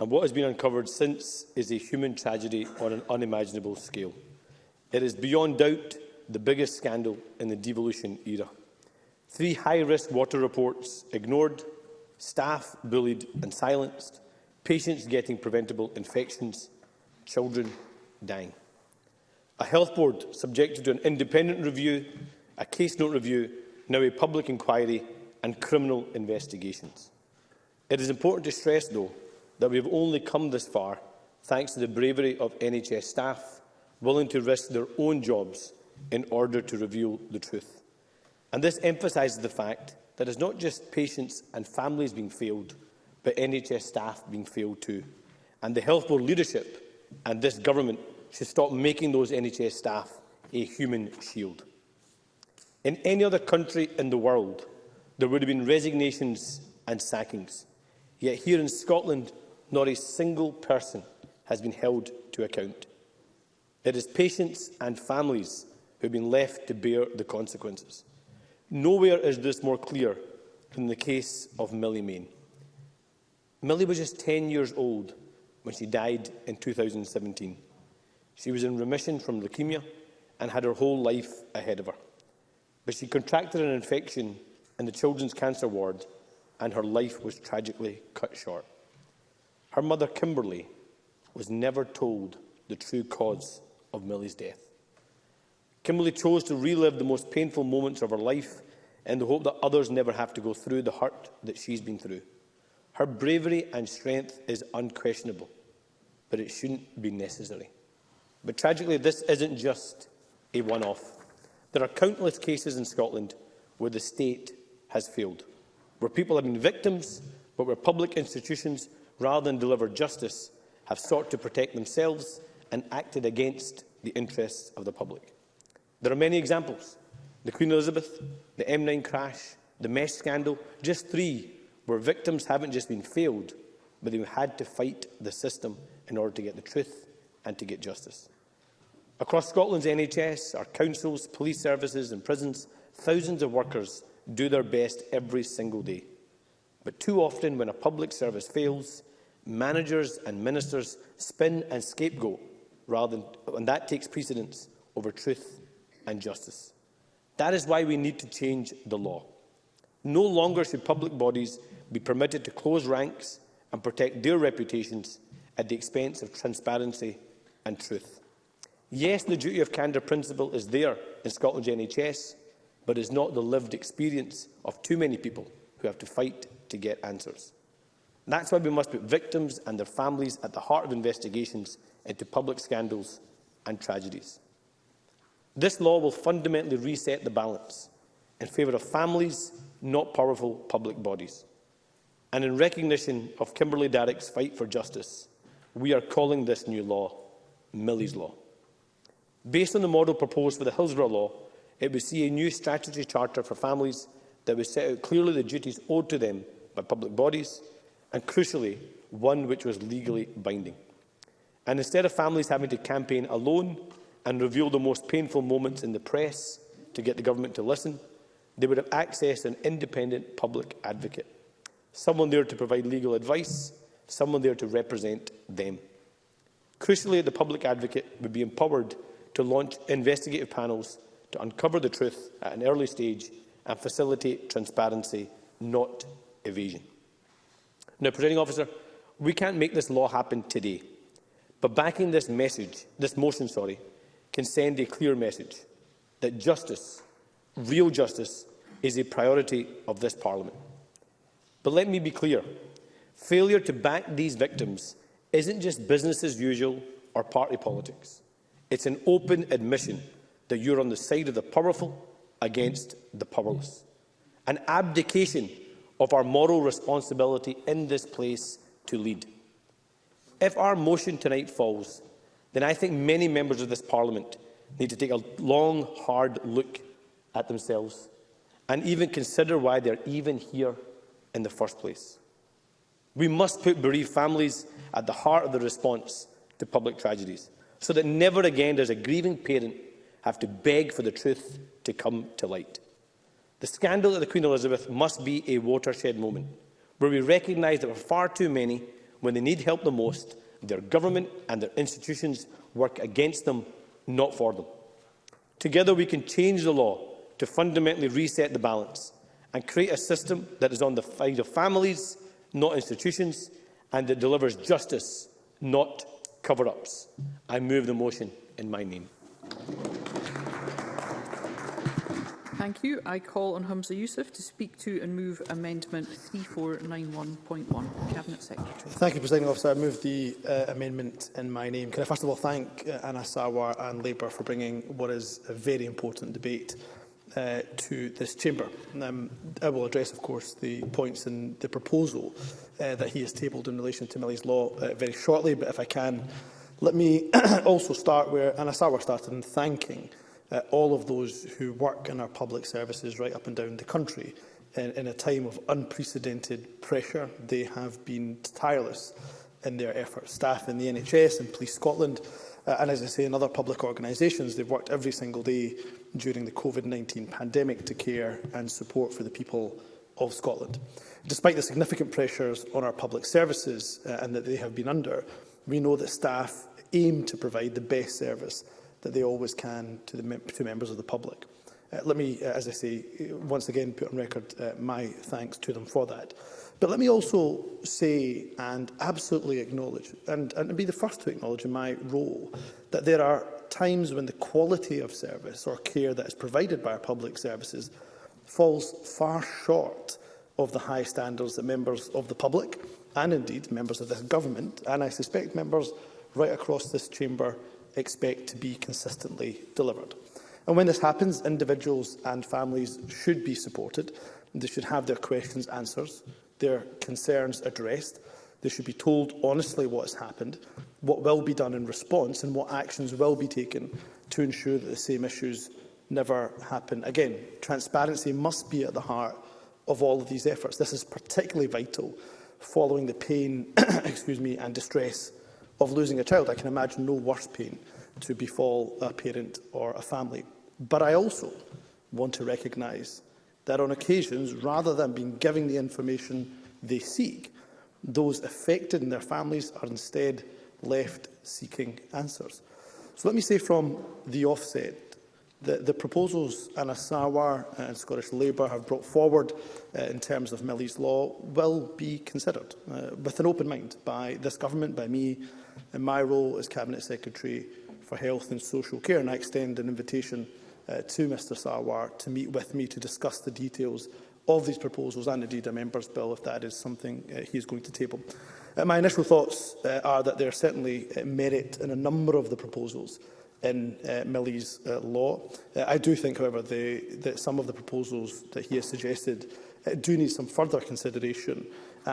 and what has been uncovered since is a human tragedy on an unimaginable scale. It is beyond doubt the biggest scandal in the devolution era. Three high-risk water reports ignored, staff bullied and silenced, patients getting preventable infections, children dying. A health board subjected to an independent review, a case note review, now a public inquiry and criminal investigations. It is important to stress, though, that we have only come this far thanks to the bravery of NHS staff willing to risk their own jobs in order to reveal the truth. And this emphasises the fact that it is not just patients and families being failed, but NHS staff being failed too. And the Health Board leadership and this government should stop making those NHS staff a human shield. In any other country in the world, there would have been resignations and sackings. Yet here in Scotland, nor a single person has been held to account. It is patients and families who have been left to bear the consequences. Nowhere is this more clear than the case of Millie Main. Millie was just 10 years old when she died in 2017. She was in remission from leukemia and had her whole life ahead of her. But she contracted an infection in the children's cancer ward and her life was tragically cut short. Her mother, Kimberly, was never told the true cause of Millie's death. Kimberly chose to relive the most painful moments of her life in the hope that others never have to go through the hurt that she's been through. Her bravery and strength is unquestionable, but it shouldn't be necessary. But tragically, this isn't just a one-off. There are countless cases in Scotland where the state has failed, where people have been victims, but where public institutions rather than deliver justice, have sought to protect themselves and acted against the interests of the public. There are many examples. The Queen Elizabeth, the M9 crash, the mesh scandal, just three where victims haven't just been failed, but they've had to fight the system in order to get the truth and to get justice. Across Scotland's NHS, our councils, police services and prisons, thousands of workers do their best every single day. But too often, when a public service fails, managers and ministers spin and scapegoat, rather than, and that takes precedence over truth and justice. That is why we need to change the law. No longer should public bodies be permitted to close ranks and protect their reputations at the expense of transparency and truth. Yes, the duty of candour principle is there in Scotland's NHS, but is not the lived experience of too many people who have to fight to get answers. That's why we must put victims and their families at the heart of investigations into public scandals and tragedies. This law will fundamentally reset the balance in favour of families, not powerful public bodies. And in recognition of Kimberly Darrick's fight for justice, we are calling this new law Millie's Law. Based on the model proposed for the Hillsborough Law, it would see a new statutory charter for families that would set out clearly the duties owed to them by public bodies and crucially, one which was legally binding. And instead of families having to campaign alone and reveal the most painful moments in the press to get the government to listen, they would have access to an independent public advocate, someone there to provide legal advice, someone there to represent them. Crucially, the public advocate would be empowered to launch investigative panels to uncover the truth at an early stage and facilitate transparency, not evasion. Now, Presiding Officer, we can't make this law happen today, but backing this message, this motion, sorry, can send a clear message that justice, real justice, is a priority of this Parliament. But let me be clear, failure to back these victims isn't just business as usual or party politics. It's an open admission that you're on the side of the powerful against the powerless. An abdication of our moral responsibility in this place to lead. If our motion tonight falls, then I think many members of this Parliament need to take a long, hard look at themselves and even consider why they're even here in the first place. We must put bereaved families at the heart of the response to public tragedies so that never again does a grieving parent have to beg for the truth to come to light. The scandal at the Queen Elizabeth must be a watershed moment, where we recognise that for far too many, when they need help the most, their government and their institutions work against them, not for them. Together we can change the law to fundamentally reset the balance and create a system that is on the side of families, not institutions, and that delivers justice, not cover-ups. I move the motion in my name. Thank you. I call on Humza Yousaf to speak to and move Amendment 3491.1. Cabinet Secretary. Thank you, Presiding Officer. I move the uh, amendment in my name. Can I first of all thank uh, Anna Sawar and Labour for bringing what is a very important debate uh, to this chamber. Um, I will address, of course, the points in the proposal uh, that he has tabled in relation to Millie's Law uh, very shortly, but if I can, let me also start where Anna Sawar started in thanking uh, all of those who work in our public services right up and down the country. In, in a time of unprecedented pressure, they have been tireless in their efforts. Staff in the NHS and Police Scotland, uh, and as I say, in other public organisations, they've worked every single day during the COVID-19 pandemic to care and support for the people of Scotland. Despite the significant pressures on our public services uh, and that they have been under, we know that staff aim to provide the best service that they always can to, the, to members of the public. Uh, let me, uh, as I say, uh, once again put on record uh, my thanks to them for that. But let me also say and absolutely acknowledge, and, and be the first to acknowledge in my role, that there are times when the quality of service or care that is provided by our public services falls far short of the high standards that members of the public and indeed members of this government and I suspect members right across this chamber expect to be consistently delivered. And when this happens, individuals and families should be supported. They should have their questions answered, their concerns addressed. They should be told honestly what has happened, what will be done in response and what actions will be taken to ensure that the same issues never happen again. Transparency must be at the heart of all of these efforts. This is particularly vital following the pain excuse me, and distress of losing a child, I can imagine no worse pain to befall a parent or a family. But I also want to recognise that on occasions, rather than being giving the information they seek, those affected and their families are instead left seeking answers. So let me say from the offset that the proposals Anna Sawar uh, and Scottish Labour have brought forward uh, in terms of Millie's law will be considered uh, with an open mind by this government, by me in my role as Cabinet Secretary for Health and Social Care. And I extend an invitation uh, to Mr Sarwar to meet with me to discuss the details of these proposals and indeed a member's bill if that is something uh, he is going to table. Uh, my initial thoughts uh, are that there are certainly uh, merit in a number of the proposals in uh, Millie's uh, law. Uh, I do think, however, the, that some of the proposals that he has suggested uh, do need some further consideration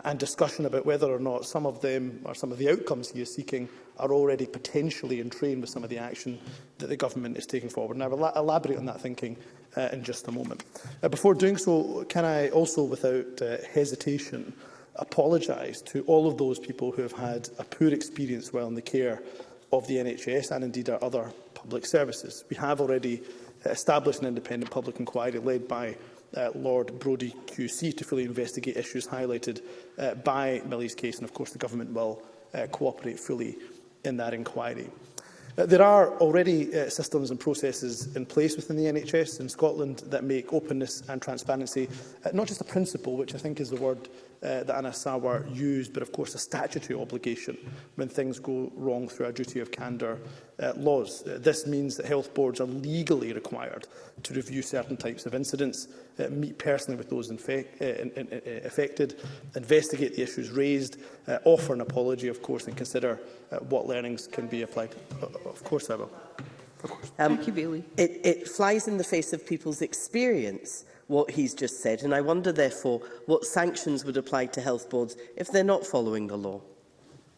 and discussion about whether or not some of them or some of the outcomes he is seeking are already potentially in train with some of the action that the government is taking forward. And I will elaborate on that thinking uh, in just a moment. Uh, before doing so, can I also, without uh, hesitation, apologise to all of those people who have had a poor experience while in the care of the NHS and indeed our other public services. We have already established an independent public inquiry led by uh, Lord Brodie QC to fully investigate issues highlighted uh, by Millie's case, and of course the government will uh, cooperate fully in that inquiry. Uh, there are already uh, systems and processes in place within the NHS in Scotland that make openness and transparency uh, not just a principle, which I think is the word uh, that Anna used, but of course a statutory obligation when things go wrong through our duty of candour uh, laws. Uh, this means that health boards are legally required to review certain types of incidents, uh, meet personally with those uh, in, in, in, uh, affected, investigate the issues raised, uh, offer an apology, of course, and consider uh, what learnings can be applied. Uh, of course I will. Of course. Um, Thank you, Bailey. It, it flies in the face of people's experience what he's just said, and I wonder, therefore, what sanctions would apply to health boards if they're not following the law.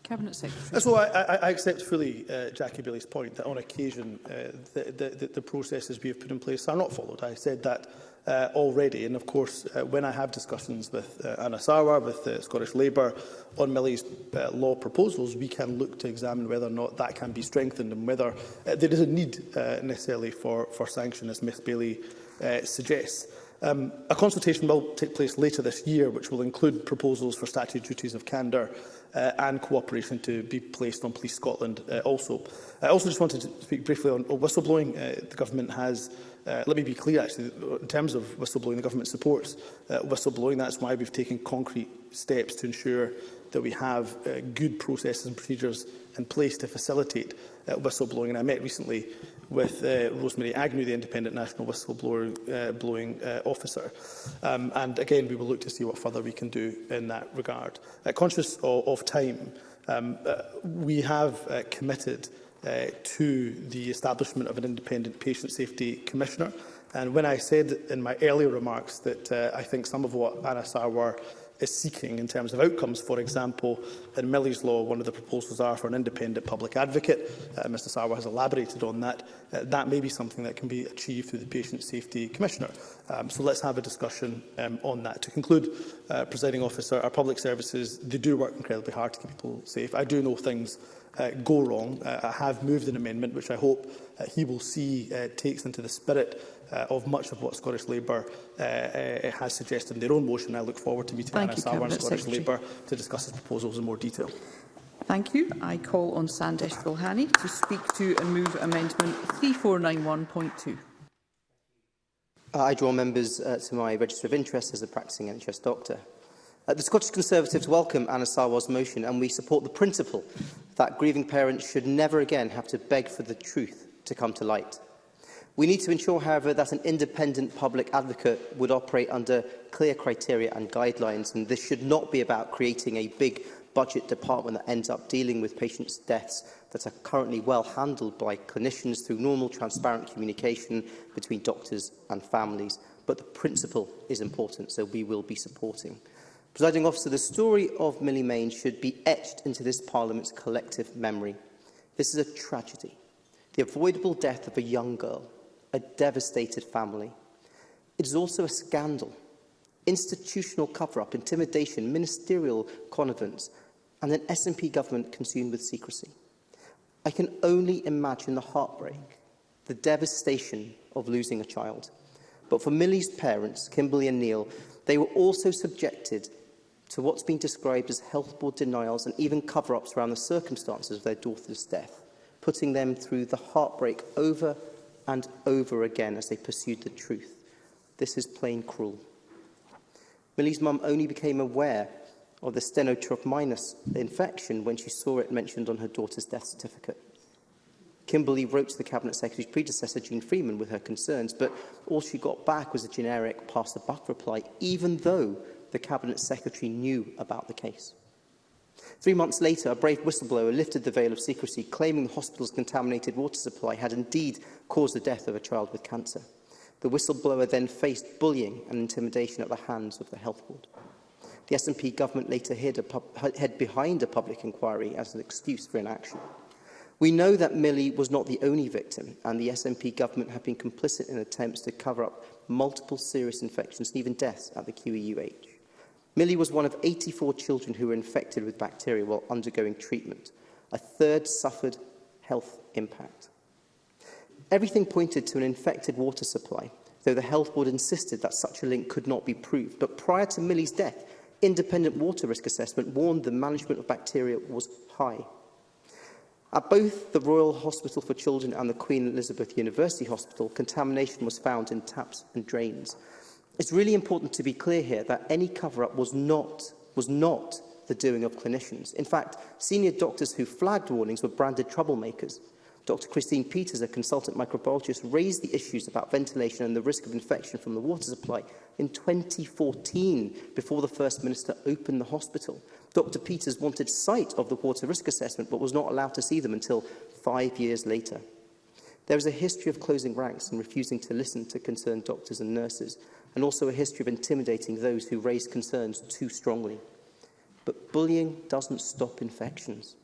Cabinet Secretary. So I, I, I accept fully uh, Jackie Bailey's point that on occasion uh, the, the, the processes we have put in place are not followed. I said that uh, already. And of course, uh, when I have discussions with uh, Anna Sarwar, with uh, Scottish Labour on Millie's uh, law proposals, we can look to examine whether or not that can be strengthened and whether uh, there is a need uh, necessarily for, for sanction, as Ms Bailey uh, suggests. Um, a consultation will take place later this year, which will include proposals for statutory duties of candour uh, and cooperation to be placed on Police Scotland uh, also. I also just wanted to speak briefly on, whistleblowing. Uh, the government has uh, let me be clear, actually, in terms of whistleblowing, the government supports uh, whistleblowing. That's why we've taken concrete steps to ensure that we have uh, good processes and procedures in place to facilitate uh, whistleblowing. And I met recently with uh, Rosemary Agnew, the independent national whistleblower uh, blowing uh, officer. Um, and again, we will look to see what further we can do in that regard. Uh, conscious of, of time, um, uh, we have uh, committed uh, to the establishment of an independent patient safety commissioner. And when I said in my earlier remarks that uh, I think some of what Anna Sarwar is seeking in terms of outcomes. For example, in Millie's Law, one of the proposals are for an independent public advocate. Uh, Mr Sarwa has elaborated on that. Uh, that may be something that can be achieved through the Patient Safety Commissioner. Um, so let's have a discussion um, on that. To conclude, uh, presiding officer, our public services, they do work incredibly hard to keep people safe. I do know things uh, go wrong. Uh, I have moved an amendment, which I hope uh, he will see uh, takes into the spirit uh, of much of what Scottish Labour uh, uh, has suggested in their own motion. I look forward to meeting Thank Anna Sarwar and Scottish Secretary. Labour to discuss his proposals in more detail. Thank you. I call on Sandesh Gulhani to speak to and move amendment 3491.2. I draw members uh, to my register of interest as a practising NHS doctor. Uh, the Scottish Conservatives welcome Anna Sarwar's motion and we support the principle that grieving parents should never again have to beg for the truth to come to light. We need to ensure, however, that an independent public advocate would operate under clear criteria and guidelines, and this should not be about creating a big budget department that ends up dealing with patients' deaths that are currently well handled by clinicians through normal, transparent communication between doctors and families. But the principle is important, so we will be supporting. Presiding officer, the story of Millie Main should be etched into this Parliament's collective memory. This is a tragedy, the avoidable death of a young girl a devastated family. It is also a scandal, institutional cover-up, intimidation, ministerial connivance, and an SNP government consumed with secrecy. I can only imagine the heartbreak, the devastation of losing a child. But for Millie's parents, Kimberly and Neil, they were also subjected to what's been described as health board denials and even cover-ups around the circumstances of their daughter's death, putting them through the heartbreak over and over again as they pursued the truth. This is plain cruel. Millie's mum only became aware of the minus infection when she saw it mentioned on her daughter's death certificate. Kimberley wrote to the Cabinet Secretary's predecessor, Jean Freeman, with her concerns, but all she got back was a generic pass-the-buck reply, even though the Cabinet Secretary knew about the case. Three months later, a brave whistleblower lifted the veil of secrecy, claiming the hospital's contaminated water supply had indeed caused the death of a child with cancer. The whistleblower then faced bullying and intimidation at the hands of the health board. The SNP government later hid a hid behind a public inquiry as an excuse for inaction. We know that Millie was not the only victim, and the SNP government have been complicit in attempts to cover up multiple serious infections and even deaths at the QEUH. Millie was one of 84 children who were infected with bacteria while undergoing treatment. A third suffered health impact. Everything pointed to an infected water supply, though the Health Board insisted that such a link could not be proved. But prior to Millie's death, independent water risk assessment warned the management of bacteria was high. At both the Royal Hospital for Children and the Queen Elizabeth University Hospital, contamination was found in taps and drains. It's really important to be clear here that any cover-up was not, was not the doing of clinicians. In fact, senior doctors who flagged warnings were branded troublemakers. Dr Christine Peters, a consultant microbiologist, raised the issues about ventilation and the risk of infection from the water supply in 2014 before the First Minister opened the hospital. Dr Peters wanted sight of the water risk assessment but was not allowed to see them until five years later. There is a history of closing ranks and refusing to listen to concerned doctors and nurses and also a history of intimidating those who raise concerns too strongly. But bullying doesn't stop infections.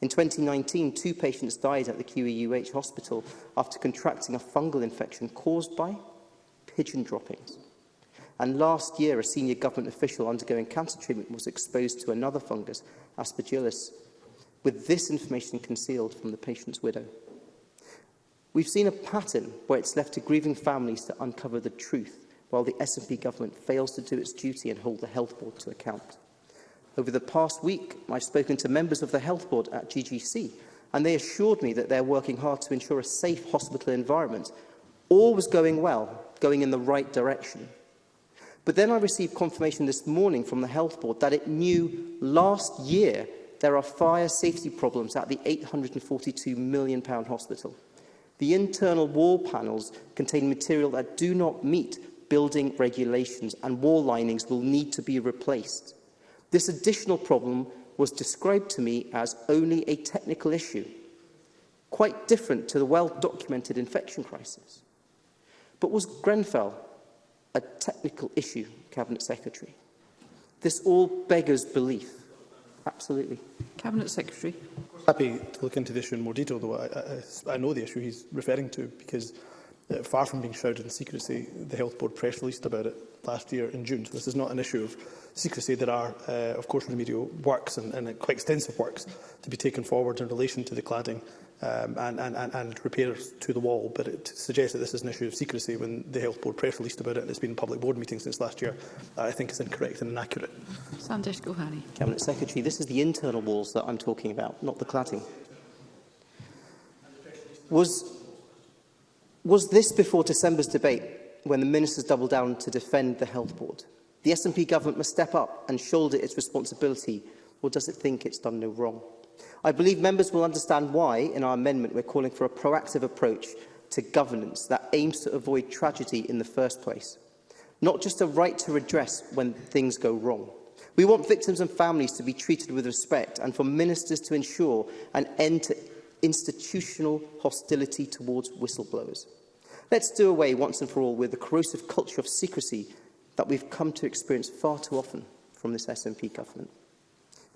In 2019, two patients died at the QEUH hospital after contracting a fungal infection caused by pigeon droppings. And last year, a senior government official undergoing cancer treatment was exposed to another fungus, aspergillus, with this information concealed from the patient's widow. We've seen a pattern where it's left to grieving families to uncover the truth while the SNP government fails to do its duty and hold the Health Board to account. Over the past week, I've spoken to members of the Health Board at GGC, and they assured me that they're working hard to ensure a safe hospital environment. All was going well, going in the right direction. But then I received confirmation this morning from the Health Board that it knew last year there are fire safety problems at the £842 million hospital. The internal wall panels contain material that do not meet building regulations and wall linings will need to be replaced. This additional problem was described to me as only a technical issue, quite different to the well-documented infection crisis. But was Grenfell a technical issue, Cabinet Secretary? This all beggars belief. Absolutely. Cabinet Secretary. Happy to look into the issue in more detail, though I, I, I know the issue he's referring to because Uh, far from being shrouded in secrecy, the Health Board press released about it last year in June. So this is not an issue of secrecy. There are, uh, of course, remedial works and, and quite extensive works to be taken forward in relation to the cladding um, and, and, and, and repairs to the wall, but it suggests that this is an issue of secrecy when the Health Board press released about it and it's been in public board meetings since last year, I think is incorrect and inaccurate. Sandesh Gohani. Cabinet Secretary, this is the internal walls that I'm talking about, not the cladding. Was Was this before December's debate when the ministers doubled down to defend the health board? The SNP government must step up and shoulder its responsibility, or does it think it's done no wrong? I believe members will understand why, in our amendment, we're calling for a proactive approach to governance that aims to avoid tragedy in the first place, not just a right to redress when things go wrong. We want victims and families to be treated with respect and for ministers to ensure an end to institutional hostility towards whistleblowers. Let's do away once and for all with the corrosive culture of secrecy that we've come to experience far too often from this SNP government.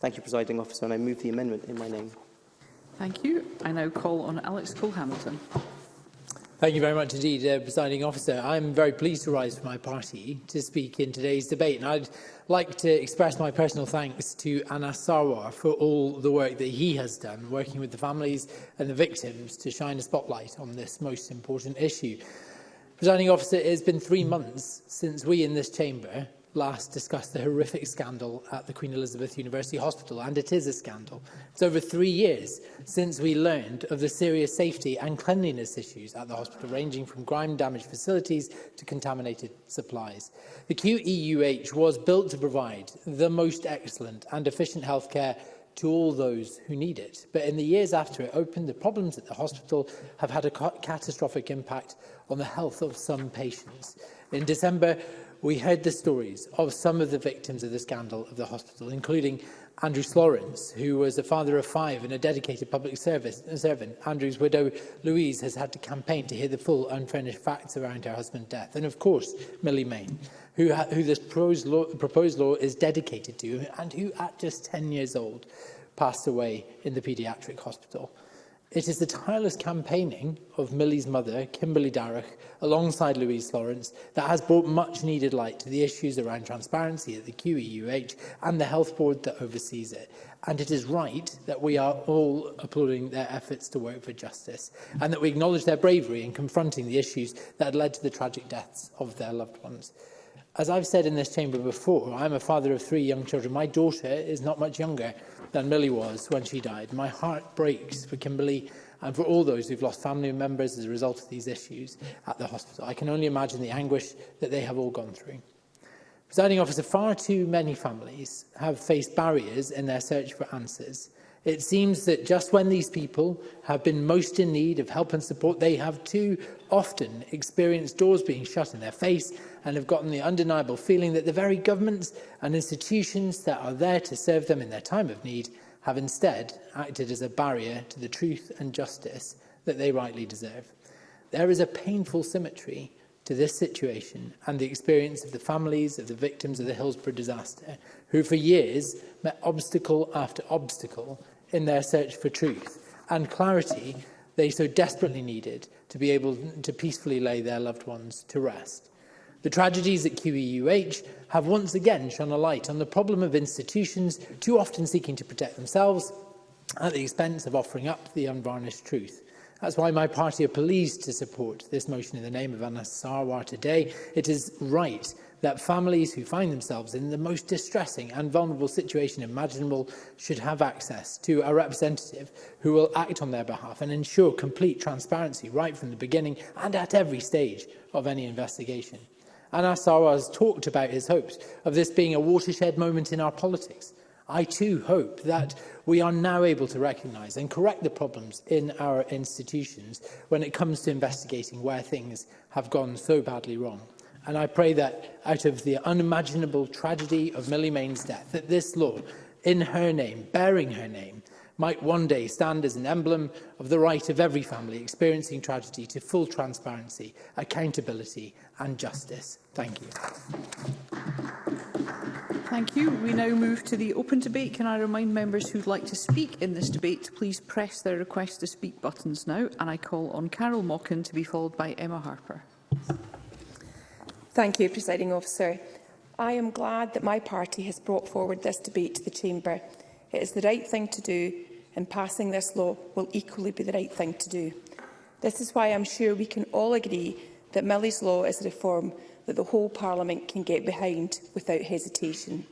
Thank you, Presiding Officer, and I move the amendment in my name. Thank you. I now call on Alex Cole-Hamilton. Thank you very much indeed, uh, Presiding Officer. I'm very pleased to rise for my party to speak in today's debate. And I'd like to express my personal thanks to Anas Sarwar for all the work that he has done, working with the families and the victims to shine a spotlight on this most important issue. Presiding Officer, it has been three months since we in this chamber last discussed the horrific scandal at the Queen Elizabeth University Hospital, and it is a scandal. It's over three years since we learned of the serious safety and cleanliness issues at the hospital, ranging from grime-damaged facilities to contaminated supplies. The QEUH was built to provide the most excellent and efficient healthcare to all those who need it. But in the years after it opened, the problems at the hospital have had a ca catastrophic impact on the health of some patients. In December we heard the stories of some of the victims of the scandal of the hospital, including Andrew Florence, who was a father of five and a dedicated public service, a servant. Andrew's widow, Louise, has had to campaign to hear the full unfurnished facts around her husband's death. And of course, Millie Main, who, who this proposed law, proposed law is dedicated to and who, at just 10 years old, passed away in the paediatric hospital. It is the tireless campaigning of Millie's mother, Kimberly Darrach, alongside Louise Lawrence, that has brought much needed light to the issues around transparency at the QEUH and the health board that oversees it. And it is right that we are all applauding their efforts to work for justice and that we acknowledge their bravery in confronting the issues that led to the tragic deaths of their loved ones. As I've said in this chamber before, I'm a father of three young children. My daughter is not much younger than Millie was when she died. My heart breaks for Kimberly and for all those who've lost family members as a result of these issues at the hospital. I can only imagine the anguish that they have all gone through. Presiding officer, far too many families have faced barriers in their search for answers. It seems that just when these people have been most in need of help and support, they have too often experienced doors being shut in their face and have gotten the undeniable feeling that the very governments and institutions that are there to serve them in their time of need have instead acted as a barrier to the truth and justice that they rightly deserve. There is a painful symmetry to this situation and the experience of the families of the victims of the Hillsborough disaster, who for years met obstacle after obstacle in their search for truth and clarity they so desperately needed to be able to peacefully lay their loved ones to rest. The tragedies at QEUH have once again shone a light on the problem of institutions too often seeking to protect themselves at the expense of offering up the unvarnished truth. That's why my party are pleased to support this motion in the name of Anna Sarwar today. It is right that families who find themselves in the most distressing and vulnerable situation imaginable should have access to a representative who will act on their behalf and ensure complete transparency right from the beginning and at every stage of any investigation. Anas has talked about his hopes of this being a watershed moment in our politics. I too hope that we are now able to recognise and correct the problems in our institutions when it comes to investigating where things have gone so badly wrong. And I pray that out of the unimaginable tragedy of Millie Main's death, that this law, in her name, bearing her name, might one day stand as an emblem of the right of every family experiencing tragedy to full transparency, accountability and justice. Thank you. Thank you. We now move to the open debate. Can I remind members who'd like to speak in this debate to please press their request to speak buttons now? And I call on Carol Mockin to be followed by Emma Harper. Thank you, Presiding Officer. I am glad that my party has brought forward this debate to the Chamber it is the right thing to do, and passing this law will equally be the right thing to do. This is why I'm sure we can all agree that Millie's law is a reform that the whole Parliament can get behind without hesitation.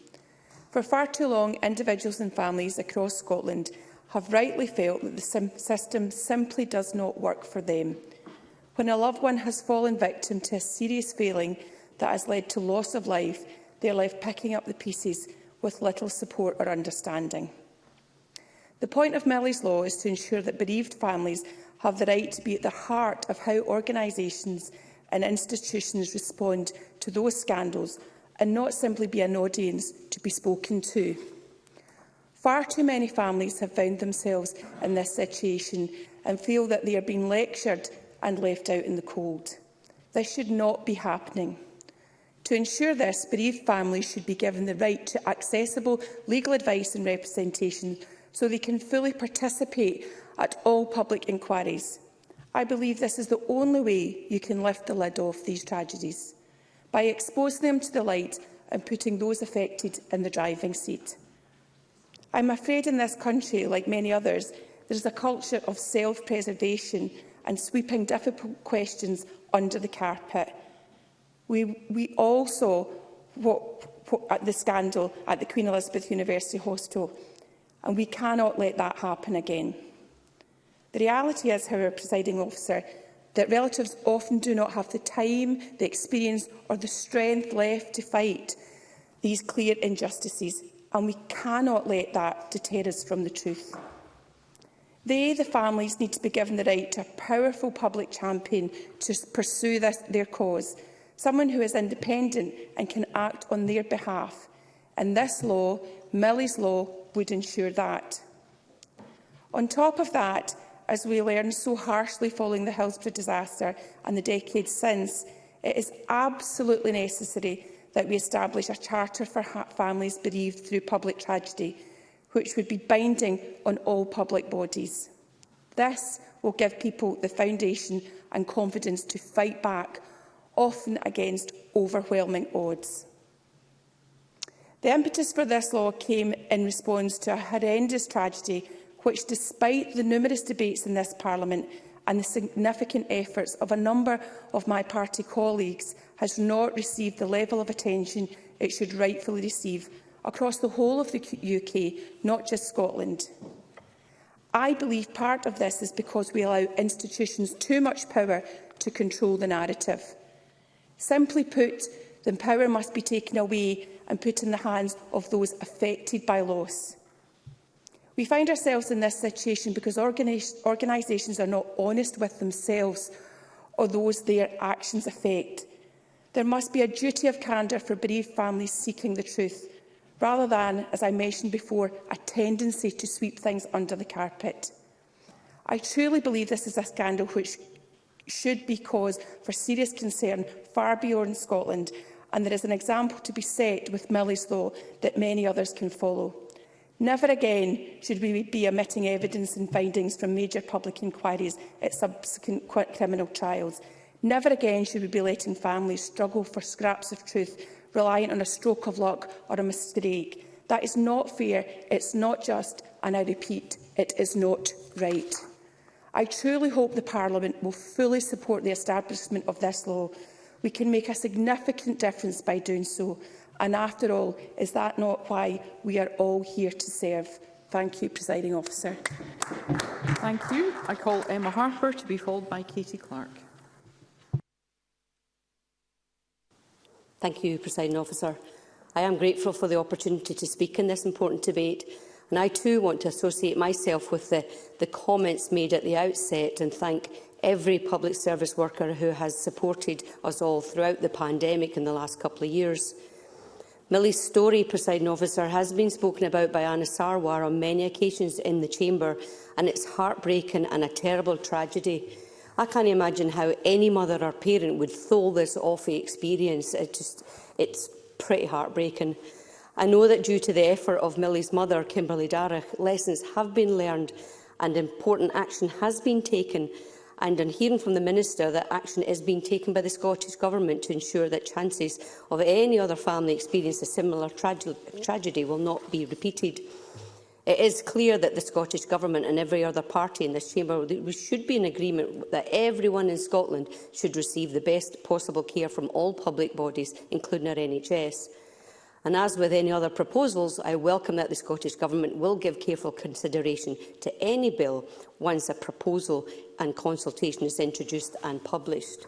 For far too long, individuals and families across Scotland have rightly felt that the sim system simply does not work for them. When a loved one has fallen victim to a serious failing that has led to loss of life, they are left picking up the pieces with little support or understanding. The point of Melly's Law is to ensure that bereaved families have the right to be at the heart of how organisations and institutions respond to those scandals and not simply be an audience to be spoken to. Far too many families have found themselves in this situation and feel that they are being lectured and left out in the cold. This should not be happening. To ensure this, bereaved families should be given the right to accessible legal advice and representation so they can fully participate at all public inquiries. I believe this is the only way you can lift the lid off these tragedies, by exposing them to the light and putting those affected in the driving seat. I'm afraid in this country, like many others, there is a culture of self-preservation and sweeping difficult questions under the carpet, We, we all saw what, what, the scandal at the Queen Elizabeth University Hospital, and we cannot let that happen again. The reality is, however, presiding officer, that relatives often do not have the time, the experience or the strength left to fight these clear injustices, and we cannot let that deter us from the truth. They, the families, need to be given the right to a powerful public champion to pursue this, their cause, someone who is independent and can act on their behalf. And this law, Millie's law, would ensure that. On top of that, as we learned so harshly following the Hillsborough disaster and the decades since, it is absolutely necessary that we establish a charter for families bereaved through public tragedy, which would be binding on all public bodies. This will give people the foundation and confidence to fight back often against overwhelming odds. The impetus for this law came in response to a horrendous tragedy which, despite the numerous debates in this Parliament and the significant efforts of a number of my party colleagues, has not received the level of attention it should rightfully receive across the whole of the UK, not just Scotland. I believe part of this is because we allow institutions too much power to control the narrative. Simply put, the power must be taken away and put in the hands of those affected by loss. We find ourselves in this situation because organis organisations are not honest with themselves or those their actions affect. There must be a duty of candour for bereaved families seeking the truth, rather than, as I mentioned before, a tendency to sweep things under the carpet. I truly believe this is a scandal which should be cause for serious concern far beyond Scotland, and there is an example to be set with Law that many others can follow. Never again should we be omitting evidence and findings from major public inquiries at subsequent criminal trials. Never again should we be letting families struggle for scraps of truth, reliant on a stroke of luck or a mistake. That is not fair, it's not just, and I repeat, it is not right. I truly hope the Parliament will fully support the establishment of this law We can make a significant difference by doing so. And after all, is that not why we are all here to serve? Thank you, Presiding Officer. Thank you. I call Emma Harper to be followed by Katie Clark. Thank you, Presiding Officer. I am grateful for the opportunity to speak in this important debate and I too want to associate myself with the, the comments made at the outset and thank every public service worker who has supported us all throughout the pandemic in the last couple of years. Millie's story, presiding officer, has been spoken about by Anna Sarwar on many occasions in the chamber, and it's heartbreaking and a terrible tragedy. I can't imagine how any mother or parent would thole this awful experience. It just, it's pretty heartbreaking. I know that due to the effort of Millie's mother, Kimberly Darragh, lessons have been learned and important action has been taken and on hearing from the Minister that action is being taken by the Scottish Government to ensure that chances of any other family experiencing a similar trage tragedy will not be repeated. It is clear that the Scottish Government and every other party in this chamber we should be in agreement that everyone in Scotland should receive the best possible care from all public bodies, including our NHS. And as with any other proposals, I welcome that the Scottish Government will give careful consideration to any bill once a proposal and consultation is introduced and published.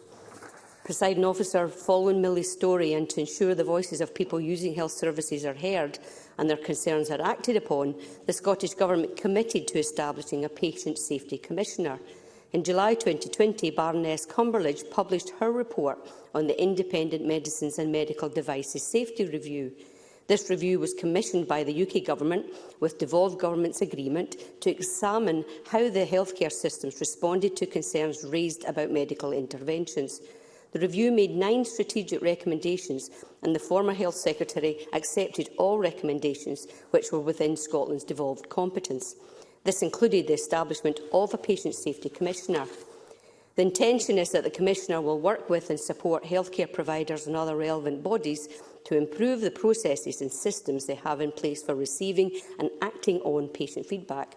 Presiding officer, following Millie's story and to ensure the voices of people using health services are heard and their concerns are acted upon, the Scottish Government committed to establishing a Patient Safety Commissioner. In July 2020, Baroness Cumberledge published her report on the Independent Medicines and Medical Devices Safety Review. This review was commissioned by the UK Government with devolved government's agreement to examine how the healthcare systems responded to concerns raised about medical interventions. The review made nine strategic recommendations and the former Health Secretary accepted all recommendations which were within Scotland's devolved competence. This included the establishment of a Patient Safety Commissioner. The intention is that the Commissioner will work with and support healthcare providers and other relevant bodies to improve the processes and systems they have in place for receiving and acting on patient feedback.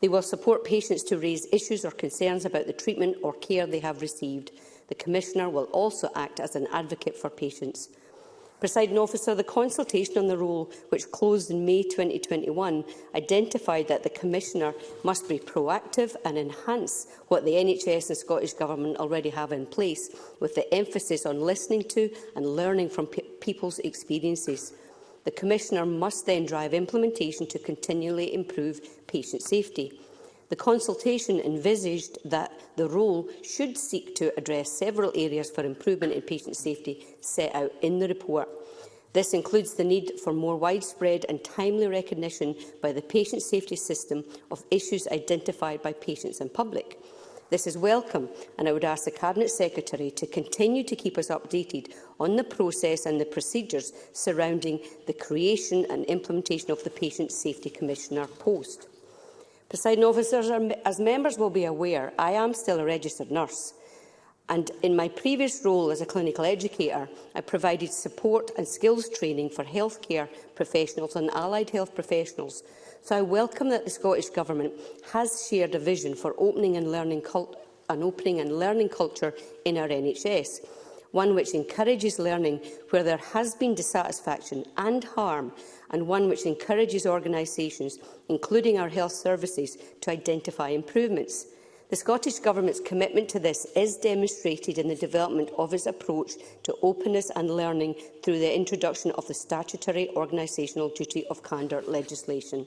They will support patients to raise issues or concerns about the treatment or care they have received. The Commissioner will also act as an advocate for patients. Presiding officer, the consultation on the rule, which closed in May 2021, identified that the Commissioner must be proactive and enhance what the NHS and Scottish Government already have in place, with the emphasis on listening to and learning from pe people's experiences. The Commissioner must then drive implementation to continually improve patient safety. The consultation envisaged that the role should seek to address several areas for improvement in patient safety set out in the report. This includes the need for more widespread and timely recognition by the patient safety system of issues identified by patients and public. This is welcome, and I would ask the Cabinet Secretary to continue to keep us updated on the process and the procedures surrounding the creation and implementation of the Patient Safety Commissioner post. Presiding officers, as members will be aware, I am still a registered nurse and in my previous role as a clinical educator, I provided support and skills training for healthcare professionals and allied health professionals. So I welcome that the Scottish Government has shared a vision for opening and learning an opening and learning culture in our NHS, one which encourages learning where there has been dissatisfaction and harm and one which encourages organisations, including our health services, to identify improvements. The Scottish Government's commitment to this is demonstrated in the development of its approach to openness and learning through the introduction of the statutory organisational duty of candour legislation.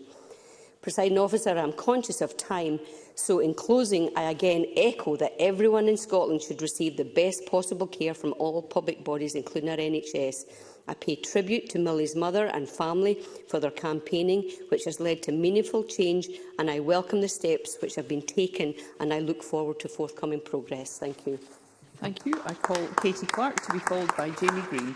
Presiding officer, I am conscious of time, so in closing, I again echo that everyone in Scotland should receive the best possible care from all public bodies, including our NHS. I pay tribute to Millie's mother and family for their campaigning, which has led to meaningful change, and I welcome the steps which have been taken, and I look forward to forthcoming progress. Thank you. Thank you. I call Katie Clark to be followed by Jamie Green.